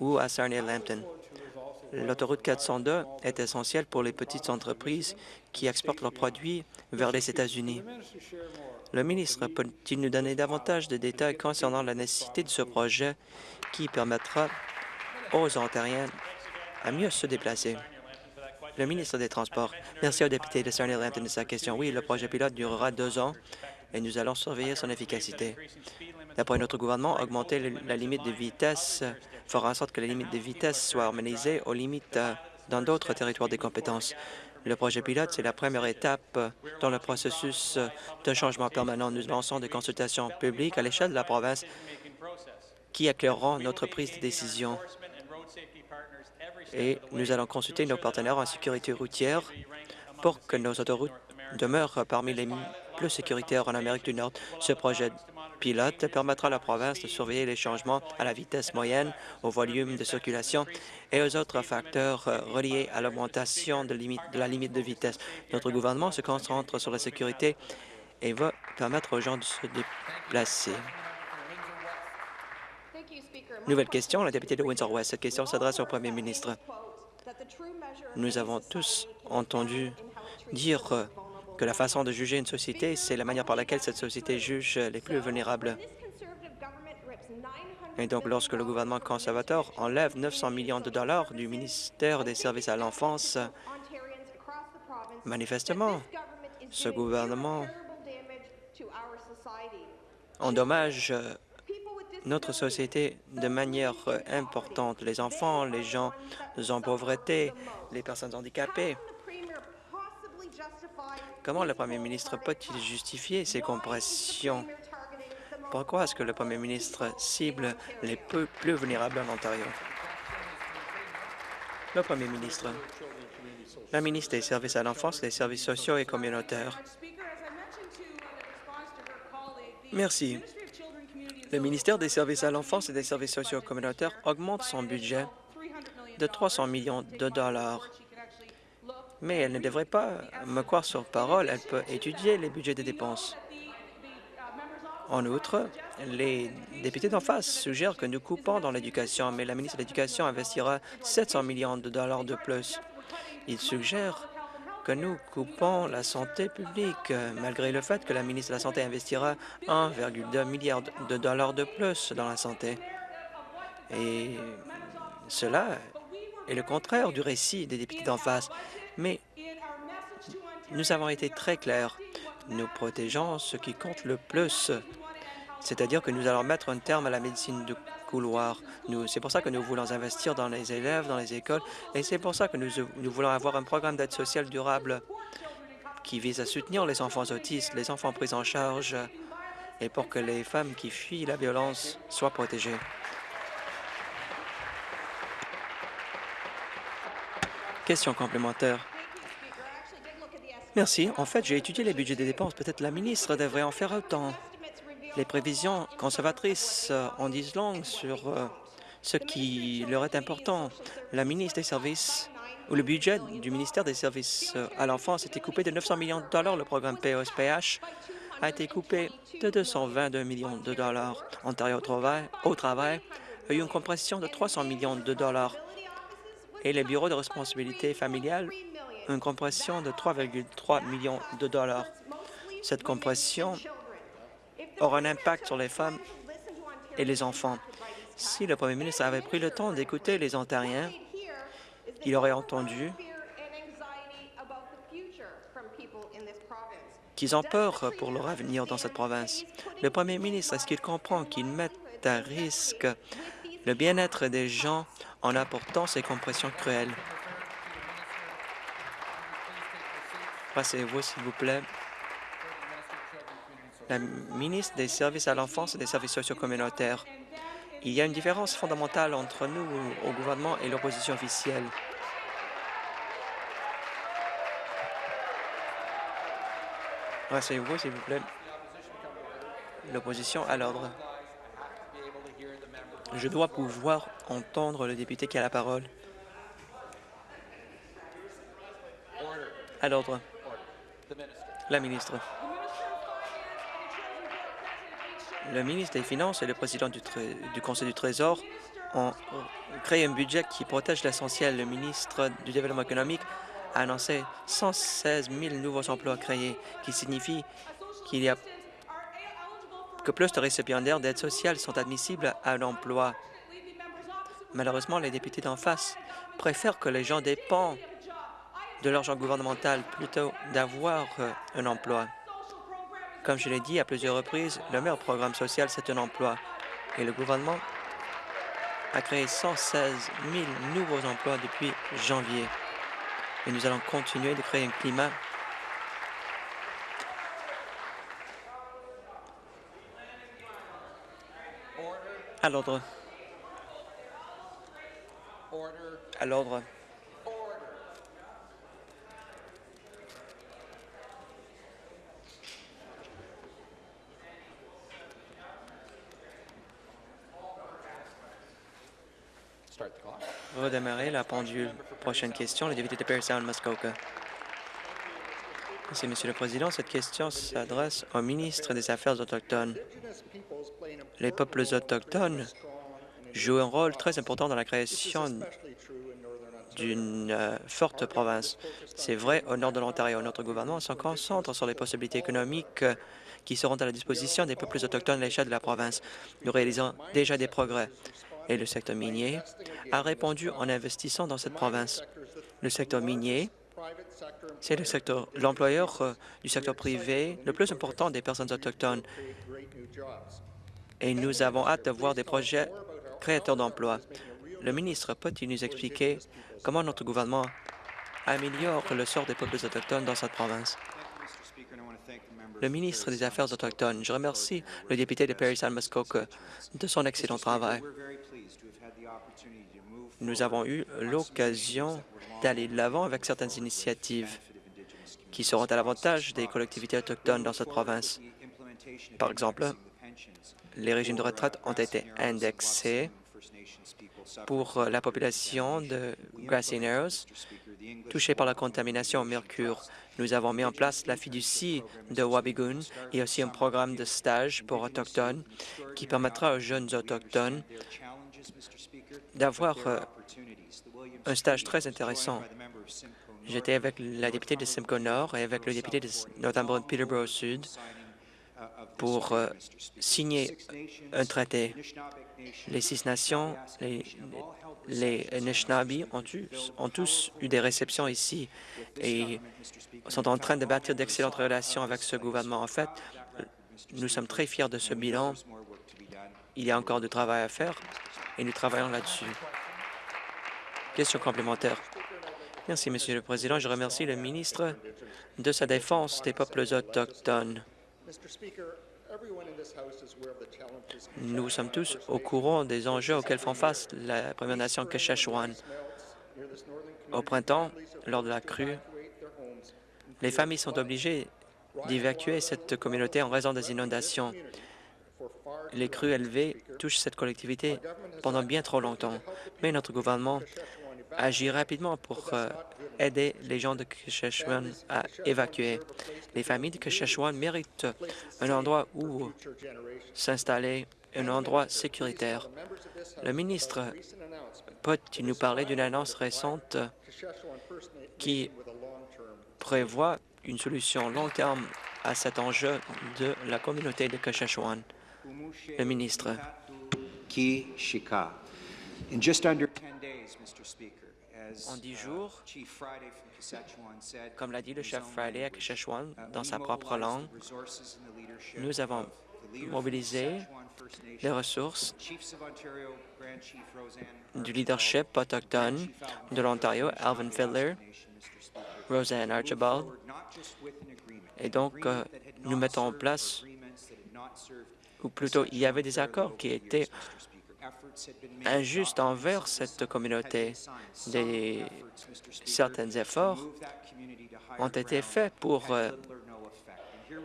ou à Sarnia-Lambton. L'autoroute 402 est essentielle pour les petites entreprises qui exportent leurs produits vers les États-Unis. Le ministre peut-il nous donner davantage de détails concernant la nécessité de ce projet qui permettra aux Ontariens à mieux se déplacer? Le ministre des Transports. Merci au député de Sarnia Lambton de sa question. Oui, le projet pilote durera deux ans et nous allons surveiller son efficacité. D'après notre gouvernement, augmenter la limite de vitesse fera en sorte que la limite de vitesse soit harmonisée aux limites dans d'autres territoires des compétences. Le projet pilote, c'est la première étape dans le processus de changement permanent. Nous lançons des consultations publiques à l'échelle de la province qui éclaireront notre prise de décision. Et nous allons consulter nos partenaires en sécurité routière pour que nos autoroutes demeurent parmi les plus sécuritaires en Amérique du Nord. Ce projet pilote permettra à la province de surveiller les changements à la vitesse moyenne, au volume de circulation et aux autres facteurs euh, reliés à l'augmentation de, de, la limite de vitesse. Notre gouvernement se concentre sur la sécurité et va permettre aux gens de se déplacer. Nouvelle question, la députée de Windsor-West. Cette question s'adresse au premier ministre. Nous avons tous entendu dire euh, que la façon de juger une société, c'est la manière par laquelle cette société juge les plus vulnérables. Et donc, lorsque le gouvernement conservateur enlève 900 millions de dollars du ministère des Services à l'enfance, manifestement, ce gouvernement endommage notre société de manière importante. Les enfants, les gens en pauvreté, les personnes handicapées. Comment le premier ministre peut-il justifier ces compressions? Pourquoi est-ce que le premier ministre cible les plus vulnérables en Ontario? Le premier ministre. La ministre des Services à l'enfance, des services sociaux et communautaires. Merci. Le ministère des Services à l'enfance et des services sociaux communautaires augmente son budget de 300 millions de dollars mais elle ne devrait pas me croire sur parole. Elle peut étudier les budgets des dépenses. En outre, les députés d'en face suggèrent que nous coupons dans l'éducation, mais la ministre de l'Éducation investira 700 millions de dollars de plus. Ils suggèrent que nous coupons la santé publique, malgré le fait que la ministre de la Santé investira 1,2 milliard de dollars de plus dans la santé. Et cela est le contraire du récit des députés d'en face. Mais nous avons été très clairs. Nous protégeons ce qui compte le plus, c'est-à-dire que nous allons mettre un terme à la médecine de couloir. C'est pour ça que nous voulons investir dans les élèves, dans les écoles, et c'est pour ça que nous, voulons avoir un programme d'aide sociale durable qui vise à soutenir les enfants autistes, les enfants pris en charge, et pour que les femmes qui fuient la violence soient protégées. Question complémentaire. Merci. En fait, j'ai étudié les budgets des dépenses. Peut-être la ministre devrait en faire autant. Les prévisions conservatrices euh, en disent long sur euh, ce qui leur est important. La ministre des Services ou le budget du ministère des Services euh, à l'enfance a été coupé de 900 millions de dollars. Le programme POSPH a été coupé de 222 millions de dollars. Ontario au travail a eu une compression de 300 millions de dollars. Et les bureaux de responsabilité familiale, une compression de 3,3 millions de dollars. Cette compression aura un impact sur les femmes et les enfants. Si le premier ministre avait pris le temps d'écouter les Ontariens, il aurait entendu qu'ils ont peur pour leur avenir dans cette province. Le premier ministre, est-ce qu'il comprend qu'il met à risque le bien-être des gens en apportant ces compressions cruelles? Passez-vous, s'il vous plaît. La ministre des Services à l'enfance et des services sociaux communautaires. Il y a une différence fondamentale entre nous au gouvernement et l'opposition officielle. Rasseyez-vous, s'il vous plaît. L'opposition à l'ordre. Je dois pouvoir entendre le député qui a la parole. À l'ordre. La ministre. Le ministre des Finances et le président du, Conseil du Trésor ont créé un budget qui protège l'essentiel. Le ministre du Développement économique a annoncé 116 000 nouveaux emplois créés, qui signifie qu'il y a que plus de récipiendaires d'aide sociale sont admissibles à l'emploi. Malheureusement, les députés d'en face préfèrent que les gens dépendent de l'argent gouvernemental plutôt d'avoir euh, un emploi. Comme je l'ai dit à plusieurs reprises, le meilleur programme social, c'est un emploi. Et le gouvernement a créé 116 000 nouveaux emplois depuis janvier. Et nous allons continuer de créer un climat à l'ordre. À l'ordre. Redémarrer la pendule. Prochaine question, le député de Perry Sound, Muskoka. Merci, Monsieur le Président. Cette question s'adresse au ministre des Affaires autochtones. Les peuples autochtones jouent un rôle très important dans la création d'une euh, forte province. C'est vrai au nord de l'Ontario. Notre gouvernement se concentre sur les possibilités économiques euh, qui seront à la disposition des peuples autochtones à l'échelle de la province. Nous réalisons déjà des progrès et le secteur minier a répondu en investissant dans cette province. Le secteur minier, c'est le secteur, l'employeur euh, du secteur privé le plus important des personnes autochtones. Et nous avons hâte de voir des projets créateurs d'emplois. Le ministre peut-il nous expliquer comment notre gouvernement améliore le sort des peuples autochtones dans cette province? Le ministre des Affaires autochtones, je remercie le député de Perry San Muskoka de son excellent travail nous avons eu l'occasion d'aller de l'avant avec certaines initiatives qui seront à l'avantage des collectivités autochtones dans cette province. Par exemple, les régimes de retraite ont été indexés pour la population de Grassy Narrows touchée par la contamination au mercure. Nous avons mis en place la fiducie de Wabigoon et aussi un programme de stage pour Autochtones qui permettra aux jeunes Autochtones d'avoir euh, un stage très intéressant. J'étais avec la députée de Simcoe Nord et avec le député de Northumberland Peterborough Sud pour euh, signer un traité. Les Six Nations, les, les ont, ont, tous eu des réceptions ici et sont en train de bâtir d'excellentes relations avec ce gouvernement. En fait, nous sommes très fiers de ce bilan. Il y a encore du travail à faire et nous travaillons là-dessus. Question complémentaire. Merci, Monsieur le Président. Je remercie le ministre de sa défense des peuples autochtones. Nous sommes tous au courant des enjeux auxquels font face la Première Nation Kashashuan. Au printemps, lors de la crue, les familles sont obligées d'évacuer cette communauté en raison des inondations. Les crues élevées touchent cette collectivité pendant bien trop longtemps, mais notre gouvernement agit rapidement pour euh, aider les gens de Kesheswan à évacuer. Les familles de Kesheswan méritent un endroit où s'installer, un endroit sécuritaire. Le ministre peut-il nous parler d'une annonce récente qui prévoit une solution long terme à cet enjeu de la communauté de Kesheswan? Le ministre. En dix jours, comme l'a dit le chef Friday à Kesheswan dans sa propre langue, nous avons mobilisé les ressources du leadership autochtone de l'Ontario, Alvin Fiddler, Roseanne Archibald, et donc euh, nous mettons en place, ou plutôt il y avait des accords qui étaient injustes envers cette communauté. Des, certains efforts ont été faits pour euh,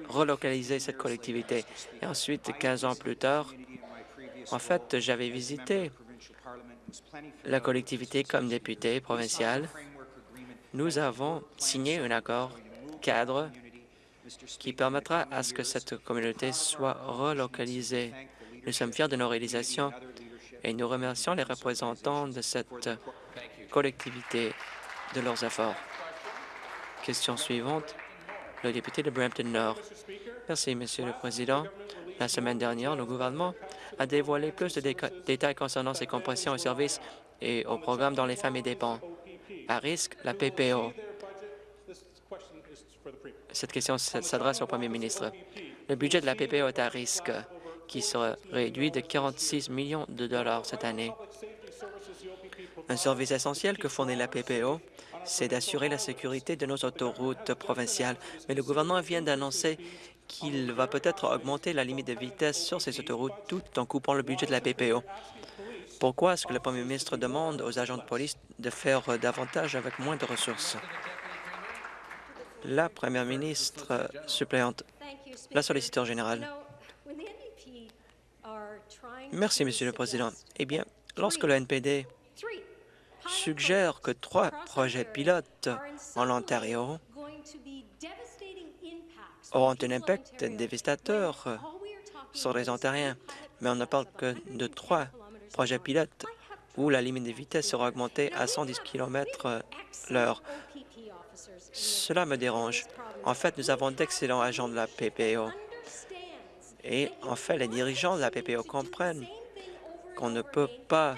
relocaliser cette collectivité. Et ensuite, 15 ans plus tard, en fait, j'avais visité la collectivité comme député provincial. Nous avons signé un accord cadre qui permettra à ce que cette communauté soit relocalisée. Nous sommes fiers de nos réalisations et nous remercions les représentants de cette collectivité de leurs efforts. Question suivante, le député de Brampton Nord. Merci, Monsieur le Président. La semaine dernière, le gouvernement a dévoilé plus de détails concernant ses compressions aux services et aux programmes dans les familles dépend. À risque, la PPO. Cette question s'adresse au Premier ministre. Le budget de la PPO est à risque qui sera réduit de 46 millions de dollars cette année. Un service essentiel que fournit la PPO, c'est d'assurer la sécurité de nos autoroutes provinciales. Mais le gouvernement vient d'annoncer qu'il va peut-être augmenter la limite de vitesse sur ces autoroutes tout en coupant le budget de la PPO. Pourquoi est-ce que le premier ministre demande aux agents de police de faire davantage avec moins de ressources? La première ministre suppléante, la solliciteur générale. Merci, Monsieur le Président. Eh bien, lorsque le NPD suggère que trois projets pilotes en Ontario auront un impact dévastateur sur les Ontariens, mais on ne parle que de trois projets pilotes où la limite de vitesse sera augmentée à 110 km l'heure. Cela me dérange. En fait, nous avons d'excellents agents de la PPO et en fait, les dirigeants de la PPO comprennent qu'on ne peut pas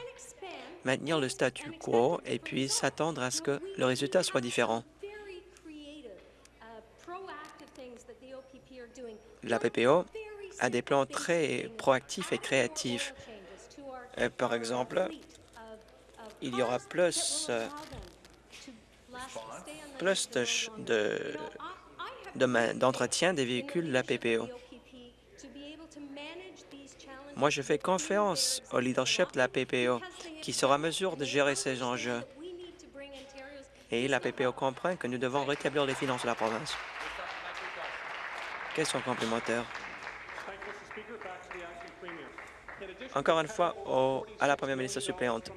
maintenir le statu quo et puis s'attendre à ce que le résultat soit différent. La PPO a des plans très proactifs et créatifs. Euh, par exemple, il y aura plus, euh, plus d'entretien de, des véhicules de la PPO. Moi, je fais confiance au leadership de la PPO qui sera en mesure de gérer ces enjeux. Et la PPO comprend que nous devons rétablir les finances de la province. Question complémentaire. Encore une fois, à la première ministre suppléante.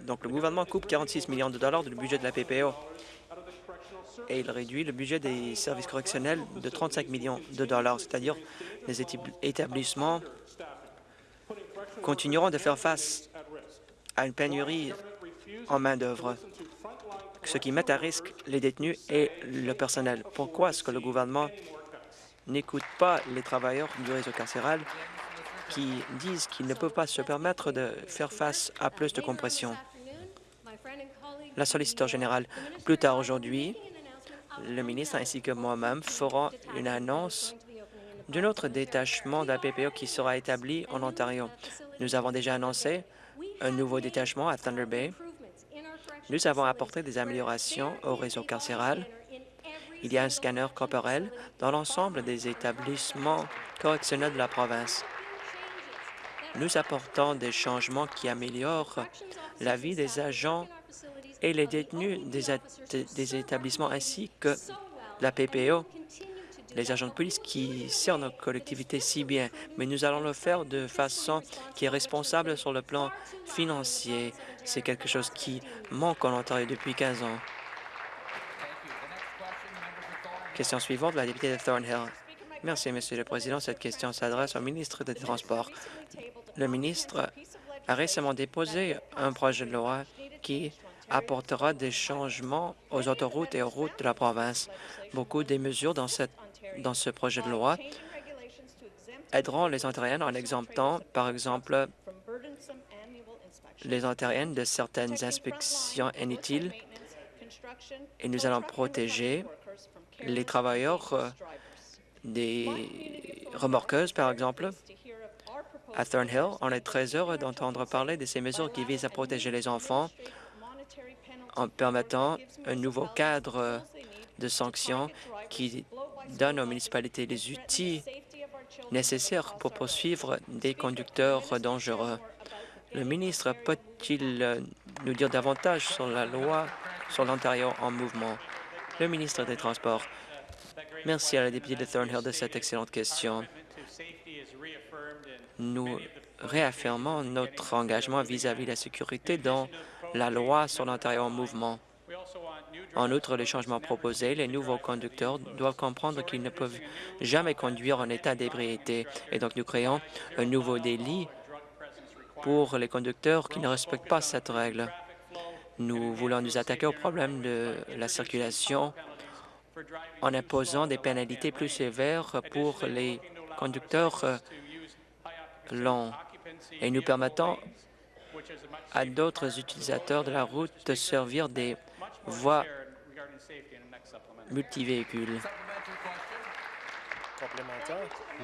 Donc, le gouvernement coupe 46 millions de dollars du budget de la PPO et il réduit le budget des services correctionnels de 35 millions de dollars, c'est-à-dire les établissements continueront de faire face à une pénurie en main-d'œuvre, ce qui met à risque les détenus et le personnel. Pourquoi est-ce que le gouvernement n'écoute pas les travailleurs du réseau carcéral qui disent qu'ils ne peuvent pas se permettre de faire face à plus de compression? La solliciteur générale, plus tard aujourd'hui, le ministre ainsi que moi-même ferons une annonce d'un autre détachement de la PPO qui sera établi en Ontario. Nous avons déjà annoncé un nouveau détachement à Thunder Bay. Nous avons apporté des améliorations au réseau carcéral. Il y a un scanner corporel dans l'ensemble des établissements correctionnels de la province. Nous apportons des changements qui améliorent la vie des agents et les détenus des, établissements ainsi que la PPO, les agents de police qui servent nos collectivités si bien, mais nous allons le faire de façon qui est responsable sur le plan financier. C'est quelque chose qui manque en Ontario depuis 15 ans. Question suivante, la députée de Thornhill. Merci, Monsieur le Président. Cette question s'adresse au ministre des Transports. Le ministre a récemment déposé un projet de loi qui apportera des changements aux autoroutes et aux routes de la province. Beaucoup des mesures dans, dans ce projet de loi aideront les Ontariennes en exemptant, par exemple, les Ontariennes de certaines inspections inutiles et nous allons protéger les travailleurs euh, des remorqueuses, par exemple. À Thornhill, on est très heureux d'entendre parler de ces mesures qui visent à protéger les enfants en permettant un nouveau cadre de sanctions qui donne aux municipalités les outils nécessaires pour poursuivre des conducteurs dangereux. Le ministre peut-il nous dire davantage sur la loi sur l'Ontario en mouvement? Le ministre des Transports. Merci à la députée de Thornhill de cette excellente question. Nous réaffirmons notre engagement vis-à-vis de la sécurité dans la loi sur l'Ontario en mouvement. En outre, les changements proposés, les nouveaux conducteurs doivent comprendre qu'ils ne peuvent jamais conduire en état d'ébriété. Et donc, nous créons un nouveau délit pour les conducteurs qui ne respectent pas cette règle. Nous voulons nous attaquer au problème de la circulation en imposant des pénalités plus sévères pour les conducteurs euh, longs. Et nous permettons à d'autres utilisateurs de la route de servir des voies multivéhicules.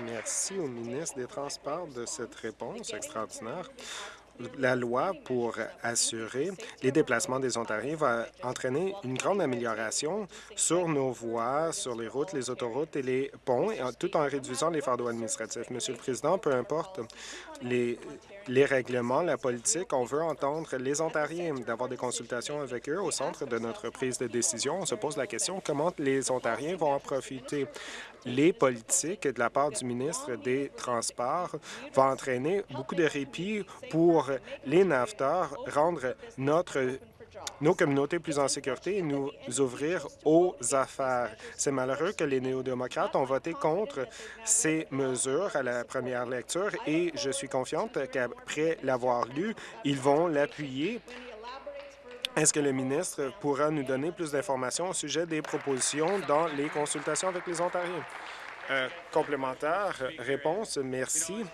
Merci au ministre des Transports de cette réponse extraordinaire la loi pour assurer les déplacements des Ontariens va entraîner une grande amélioration sur nos voies, sur les routes, les autoroutes et les ponts, tout en réduisant les fardeaux administratifs. Monsieur le Président, peu importe les, les règlements, la politique, on veut entendre les Ontariens, d'avoir des consultations avec eux au centre de notre prise de décision. On se pose la question comment les Ontariens vont en profiter? Les politiques de la part du ministre des Transports vont entraîner beaucoup de répit pour les nafteurs, rendre notre nos communautés plus en sécurité et nous ouvrir aux affaires. C'est malheureux que les néo-démocrates ont voté contre ces mesures à la première lecture et je suis confiante qu'après l'avoir lu, ils vont l'appuyer est-ce que le ministre pourra nous donner plus d'informations au sujet des propositions dans les consultations avec les Ontariens? Euh, complémentaire, réponse, merci.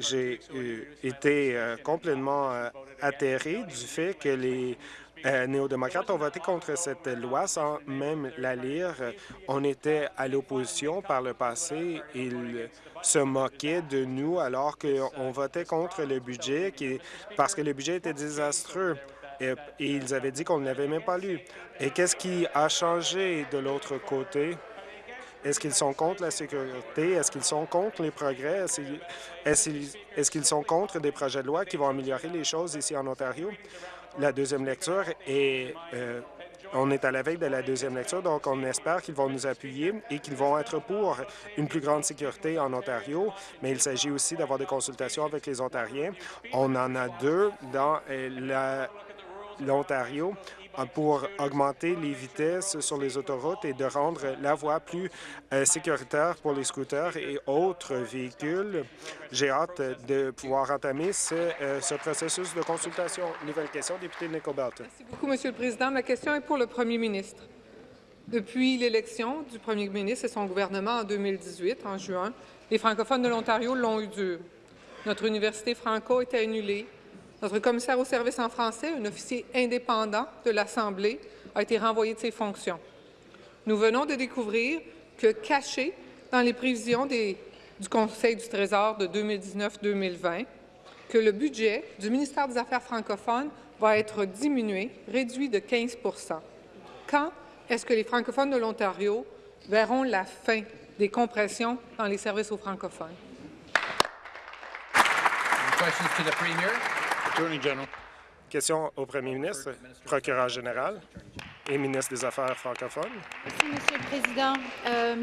J'ai euh, été euh, complètement atterré du fait que les néo-démocrates ont voté contre cette loi sans même la lire. On était à l'opposition par le passé. Ils se moquaient de nous alors qu'on votait contre le budget parce que le budget était désastreux et, ils avaient dit qu'on ne l'avait même pas lu. Et qu'est-ce qui a changé de l'autre côté? Est-ce qu'ils sont contre la sécurité? Est-ce qu'ils sont contre les progrès? Est-ce qu'ils sont contre des projets de loi qui vont améliorer les choses ici en Ontario? La deuxième lecture est... Euh, on est à la veille de la deuxième lecture, donc on espère qu'ils vont nous appuyer et qu'ils vont être pour une plus grande sécurité en Ontario, mais il s'agit aussi d'avoir des consultations avec les Ontariens. On en a deux dans euh, l'Ontario pour augmenter les vitesses sur les autoroutes et de rendre la voie plus euh, sécuritaire pour les scooters et autres véhicules. J'ai hâte de pouvoir entamer ce, euh, ce, processus de consultation. Nouvelle question, député Nicobelt. Merci beaucoup, Monsieur le Président. Ma question est pour le Premier ministre. Depuis l'élection du Premier ministre et son gouvernement en 2018, en juin, les francophones de l'Ontario l'ont eu dur. Notre université franco était annulée, notre commissaire au service en français, un officier indépendant de l'Assemblée, a été renvoyé de ses fonctions. Nous venons de découvrir que, caché dans les prévisions du Conseil du Trésor de 2019-2020, que le budget du ministère des Affaires francophones va être diminué, réduit de 15% Quand est-ce que les francophones de l'Ontario verront la fin des compressions dans les services aux francophones? Question au premier ministre, procureur général et ministre des Affaires francophones. Merci, Monsieur le Président. Euh,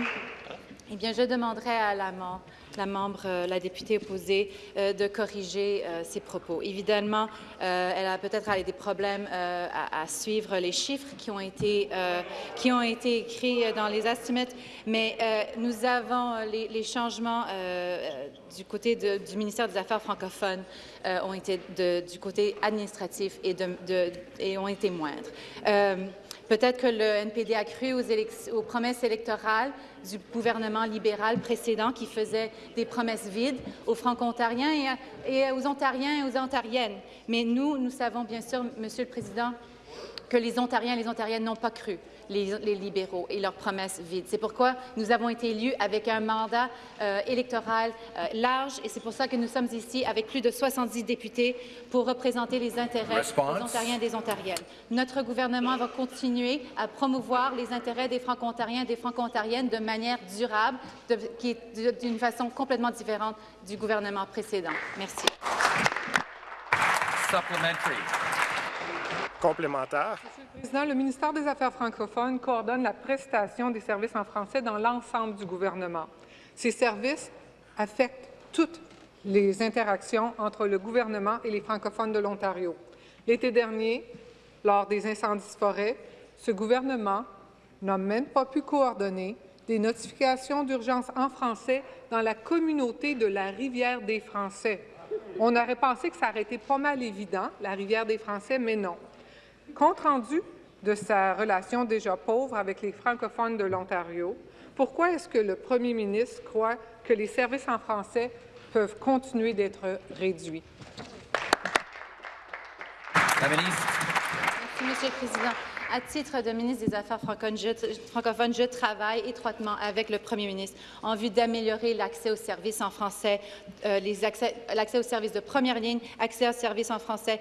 eh bien, je demanderai à la, membre, euh, la députée opposée, euh, de corriger ses propos. Évidemment, elle a peut-être des problèmes à, suivre les chiffres qui ont été, écrits dans les estimates, mais nous avons les, changements du côté du ministère des Affaires francophones ont été du côté administratif et ont été moindres. Peut-être que le NPD a cru aux, promesses électorales du gouvernement libéral précédent qui faisait des promesses vides aux Franco-Ontariens et, aux Ontariens et aux Ontariennes. Mais nous, nous savons bien sûr, Monsieur le Président, que les Ontariens et les Ontariennes n'ont pas cru les, libéraux et leurs promesses vides. C'est pourquoi nous avons été élus avec un mandat euh, électoral euh, large et c'est pour ça que nous sommes ici avec plus de 70 députés pour représenter les intérêts des Ontariens et des Ontariennes. Notre gouvernement va continuer à promouvoir les intérêts des Franco-Ontariens et des Franco-Ontariennes de manière durable, qui est d'une façon complètement différente du gouvernement précédent. Merci. Monsieur le Président, le ministère des Affaires francophones coordonne la prestation des services en français dans l'ensemble du gouvernement. Ces services affectent toutes les interactions entre le gouvernement et les francophones de l'Ontario. L'été dernier, lors des incendies de forêt, ce gouvernement n'a même pas pu coordonner des notifications d'urgence en français dans la communauté de la Rivière des Français. On aurait pensé que ça aurait été pas mal évident, la Rivière des Français, mais non compte rendu de sa relation déjà pauvre avec les francophones de l'Ontario, pourquoi est-ce que le premier ministre croit que les services en français peuvent continuer d'être réduits? La ministre. Merci, Monsieur le Président. À titre de ministre des Affaires francophones, je travaille étroitement avec le premier ministre en vue d'améliorer l'accès aux services en français, euh, l'accès aux services de première ligne, accès aux services en français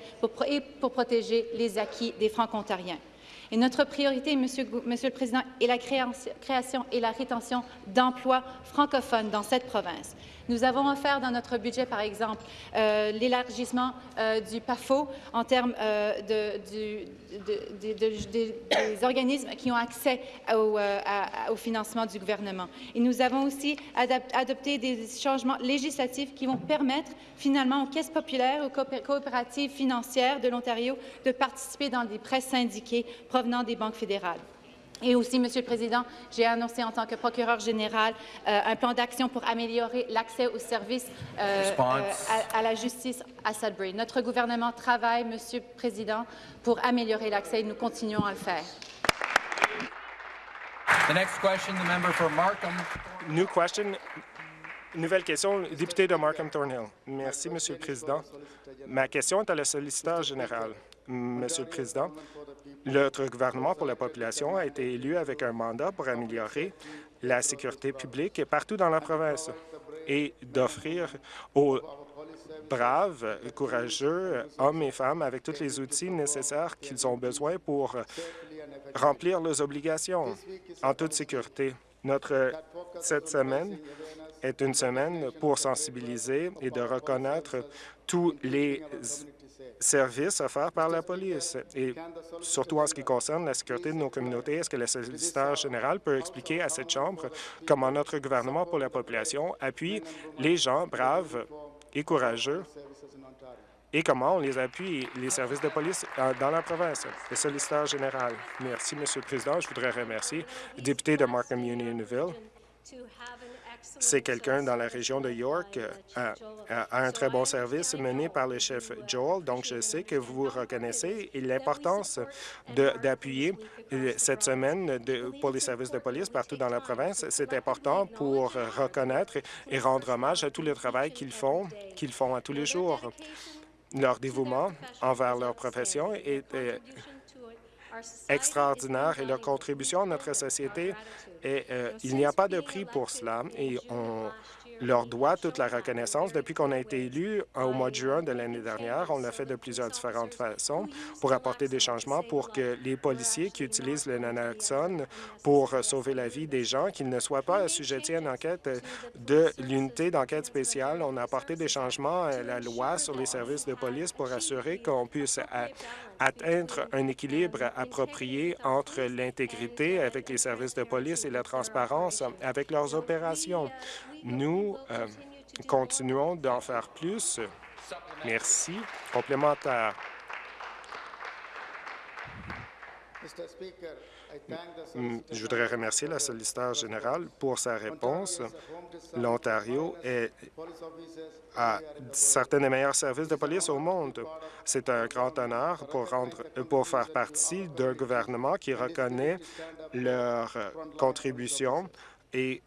et pour protéger les acquis des franco-ontariens. Et notre priorité, Monsieur, le Président, est la création et la rétention d'emplois francophones dans cette province. Nous avons offert dans notre budget, par exemple, euh, l'élargissement euh, du PAFO en termes euh, de, des organismes qui ont accès au, au, financement du gouvernement. Et nous avons aussi adopté des changements législatifs qui vont permettre finalement aux caisses populaires, aux coopératives financières de l'Ontario de participer dans des prêts syndiqués provenant des banques fédérales. Et aussi, Monsieur le Président, j'ai annoncé en tant que procureur général euh, un plan d'action pour améliorer l'accès aux services euh, euh, à, la justice à Sudbury. Notre gouvernement travaille, Monsieur le Président, pour améliorer l'accès et nous continuons à le faire. The next question, the member for Markham. New question. Nouvelle question, député de Markham Thornhill. Merci, Monsieur le Président. Ma question est à la solliciteur général. Monsieur le Président, notre gouvernement pour la population a été élu avec un mandat pour améliorer la sécurité publique partout dans la province et d'offrir aux braves, courageux, hommes et femmes avec tous les outils nécessaires qu'ils ont besoin pour remplir leurs obligations en toute sécurité. Notre, cette semaine est une semaine pour sensibiliser et de reconnaître tous les services offerts par la police. Et surtout en ce qui concerne la sécurité de nos communautés, est-ce que le solliciteur général peut expliquer à cette Chambre comment notre gouvernement pour la population appuie les gens braves et courageux et comment on les appuie, les services de police dans la province? Le solliciteur général. Merci, Monsieur le Président. Je voudrais remercier le député de Markham Unionville c'est quelqu'un dans la région de York, euh, a, un très bon service mené par le chef Joel. Donc, je sais que vous reconnaissez l'importance d'appuyer euh, cette semaine pour les services de police partout dans la province. C'est important pour reconnaître et rendre hommage à tout le travail qu'ils font, qu'ils font à tous les jours. Leur dévouement envers leur profession est euh, extraordinaire et leur contribution à notre société, et, euh, il n'y a pas de prix pour cela et on leur doit toute la reconnaissance. Depuis qu'on a été élu au mois de juin de l'année dernière, on l'a fait de plusieurs différentes façons pour apporter des changements pour que les policiers qui utilisent le naloxone pour sauver la vie des gens, qu'ils ne soient pas assujettis à une enquête de l'unité d'enquête spéciale. On a apporté des changements à la loi sur les services de police pour assurer qu'on puisse atteindre un équilibre approprié entre l'intégrité avec les services de police et la transparence avec leurs opérations. Nous euh, continuons d'en faire plus. Merci. Complémentaire. Mm, je voudrais remercier la solliciteur générale pour sa réponse. L'Ontario a certains des meilleurs services de police au monde. C'est un grand honneur pour, rendre, pour faire partie d'un gouvernement qui reconnaît leur contribution et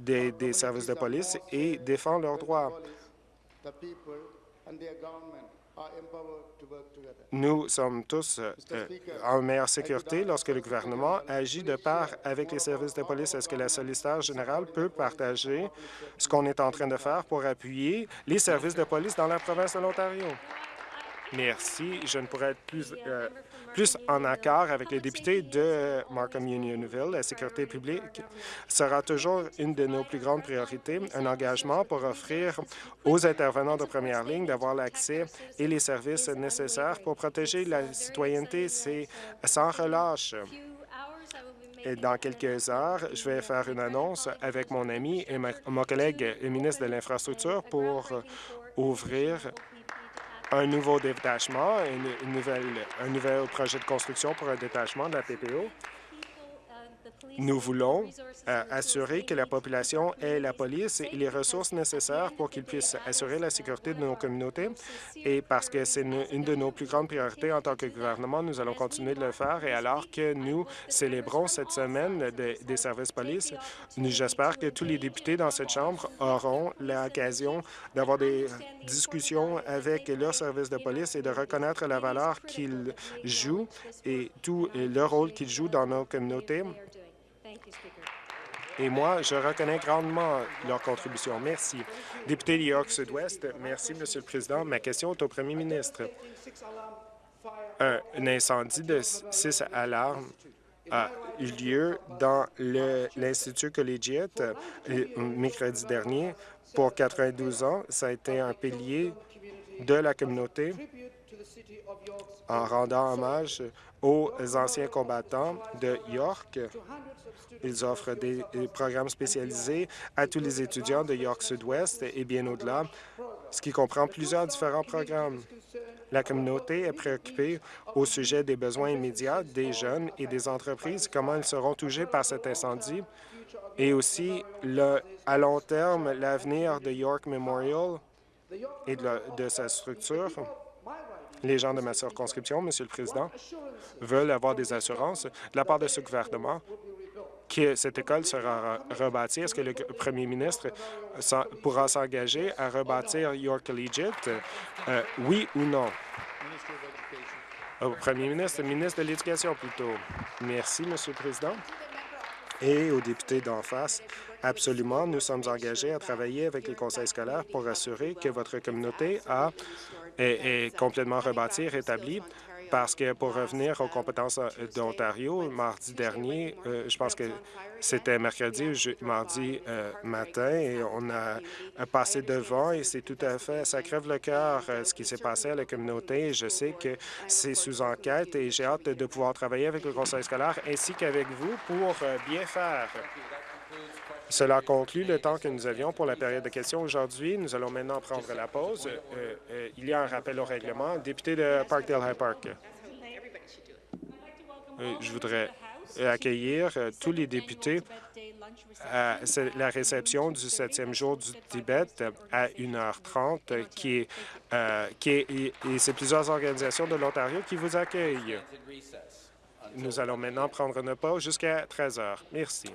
des, services de police et défend leurs droits. Nous sommes tous euh, en meilleure sécurité lorsque le gouvernement agit de part avec les services de police. Est-ce que la solliciteur générale peut partager ce qu'on est en train de faire pour appuyer les services de police dans la province de l'Ontario? Merci. Je ne pourrais être plus, euh, plus en accord avec les députés de Markham Unionville. La sécurité publique sera toujours une de nos plus grandes priorités, un engagement pour offrir aux intervenants de première ligne d'avoir l'accès et les services nécessaires pour protéger la citoyenneté. C'est sans relâche. Et dans quelques heures, je vais faire une annonce avec mon ami et mon collègue ministre de l'Infrastructure pour ouvrir un nouveau détachement, une, nouvelle, un nouvel projet de construction pour un détachement de la PPO. Nous voulons euh, assurer que la population ait la police et les ressources nécessaires pour qu'ils puissent assurer la sécurité de nos communautés. Et parce que c'est une, de nos plus grandes priorités en tant que gouvernement, nous allons continuer de le faire. Et alors que nous célébrons cette semaine des services police, j'espère que tous les députés dans cette Chambre auront l'occasion d'avoir des discussions avec leurs services de police et de reconnaître la valeur qu'ils jouent et tout le rôle qu'ils jouent dans nos communautés et moi, je reconnais grandement leur contribution. Merci. Député de York Sud-Ouest, merci, Monsieur le Président. Ma question est au premier ministre. Un, incendie de six alarmes a eu lieu dans l'Institut collégiate euh, mercredi dernier. Pour 92 ans, ça a été un pilier de la communauté en rendant hommage aux anciens combattants de York. Ils offrent des programmes spécialisés à tous les étudiants de York Sud-Ouest et bien au-delà, ce qui comprend plusieurs différents programmes. La communauté est préoccupée au sujet des besoins immédiats des jeunes et des entreprises, comment ils seront touchés par cet incendie, et aussi, le, à long terme, l'avenir de York Memorial et de, de sa structure. Les gens de ma circonscription, Monsieur le Président, veulent avoir des assurances de la part de ce gouvernement que cette école sera rebâtie. Est-ce que le premier ministre pourra s'engager à rebâtir York Collegiate? Euh, oui ou non? Au premier ministre, ministre de l'Éducation plutôt. Merci, Monsieur le Président. Et aux députés d'en face, absolument, nous sommes engagés à travailler avec les conseils scolaires pour assurer que votre communauté a est, complètement rebâti, rétabli, parce que pour revenir aux compétences euh, d'Ontario, mardi dernier, euh, je pense que c'était mercredi ou mardi euh, matin, et on a passé devant, et c'est tout à fait, ça crève le cœur ce qui s'est passé à la communauté. Je sais que c'est sous enquête, et j'ai hâte de pouvoir travailler avec le conseil scolaire ainsi qu'avec vous pour bien faire. Cela conclut le temps que nous avions pour la période de questions aujourd'hui. Nous allons maintenant prendre la pause. Euh, euh, il y a un rappel au règlement. Député de Parkdale High Park. Euh, je voudrais accueillir tous les députés à la réception du septième jour du Tibet à 1h30, qui est, qui est, et c'est plusieurs organisations de l'Ontario qui vous accueillent. Nous allons maintenant prendre une pause jusqu'à 13 h. Merci.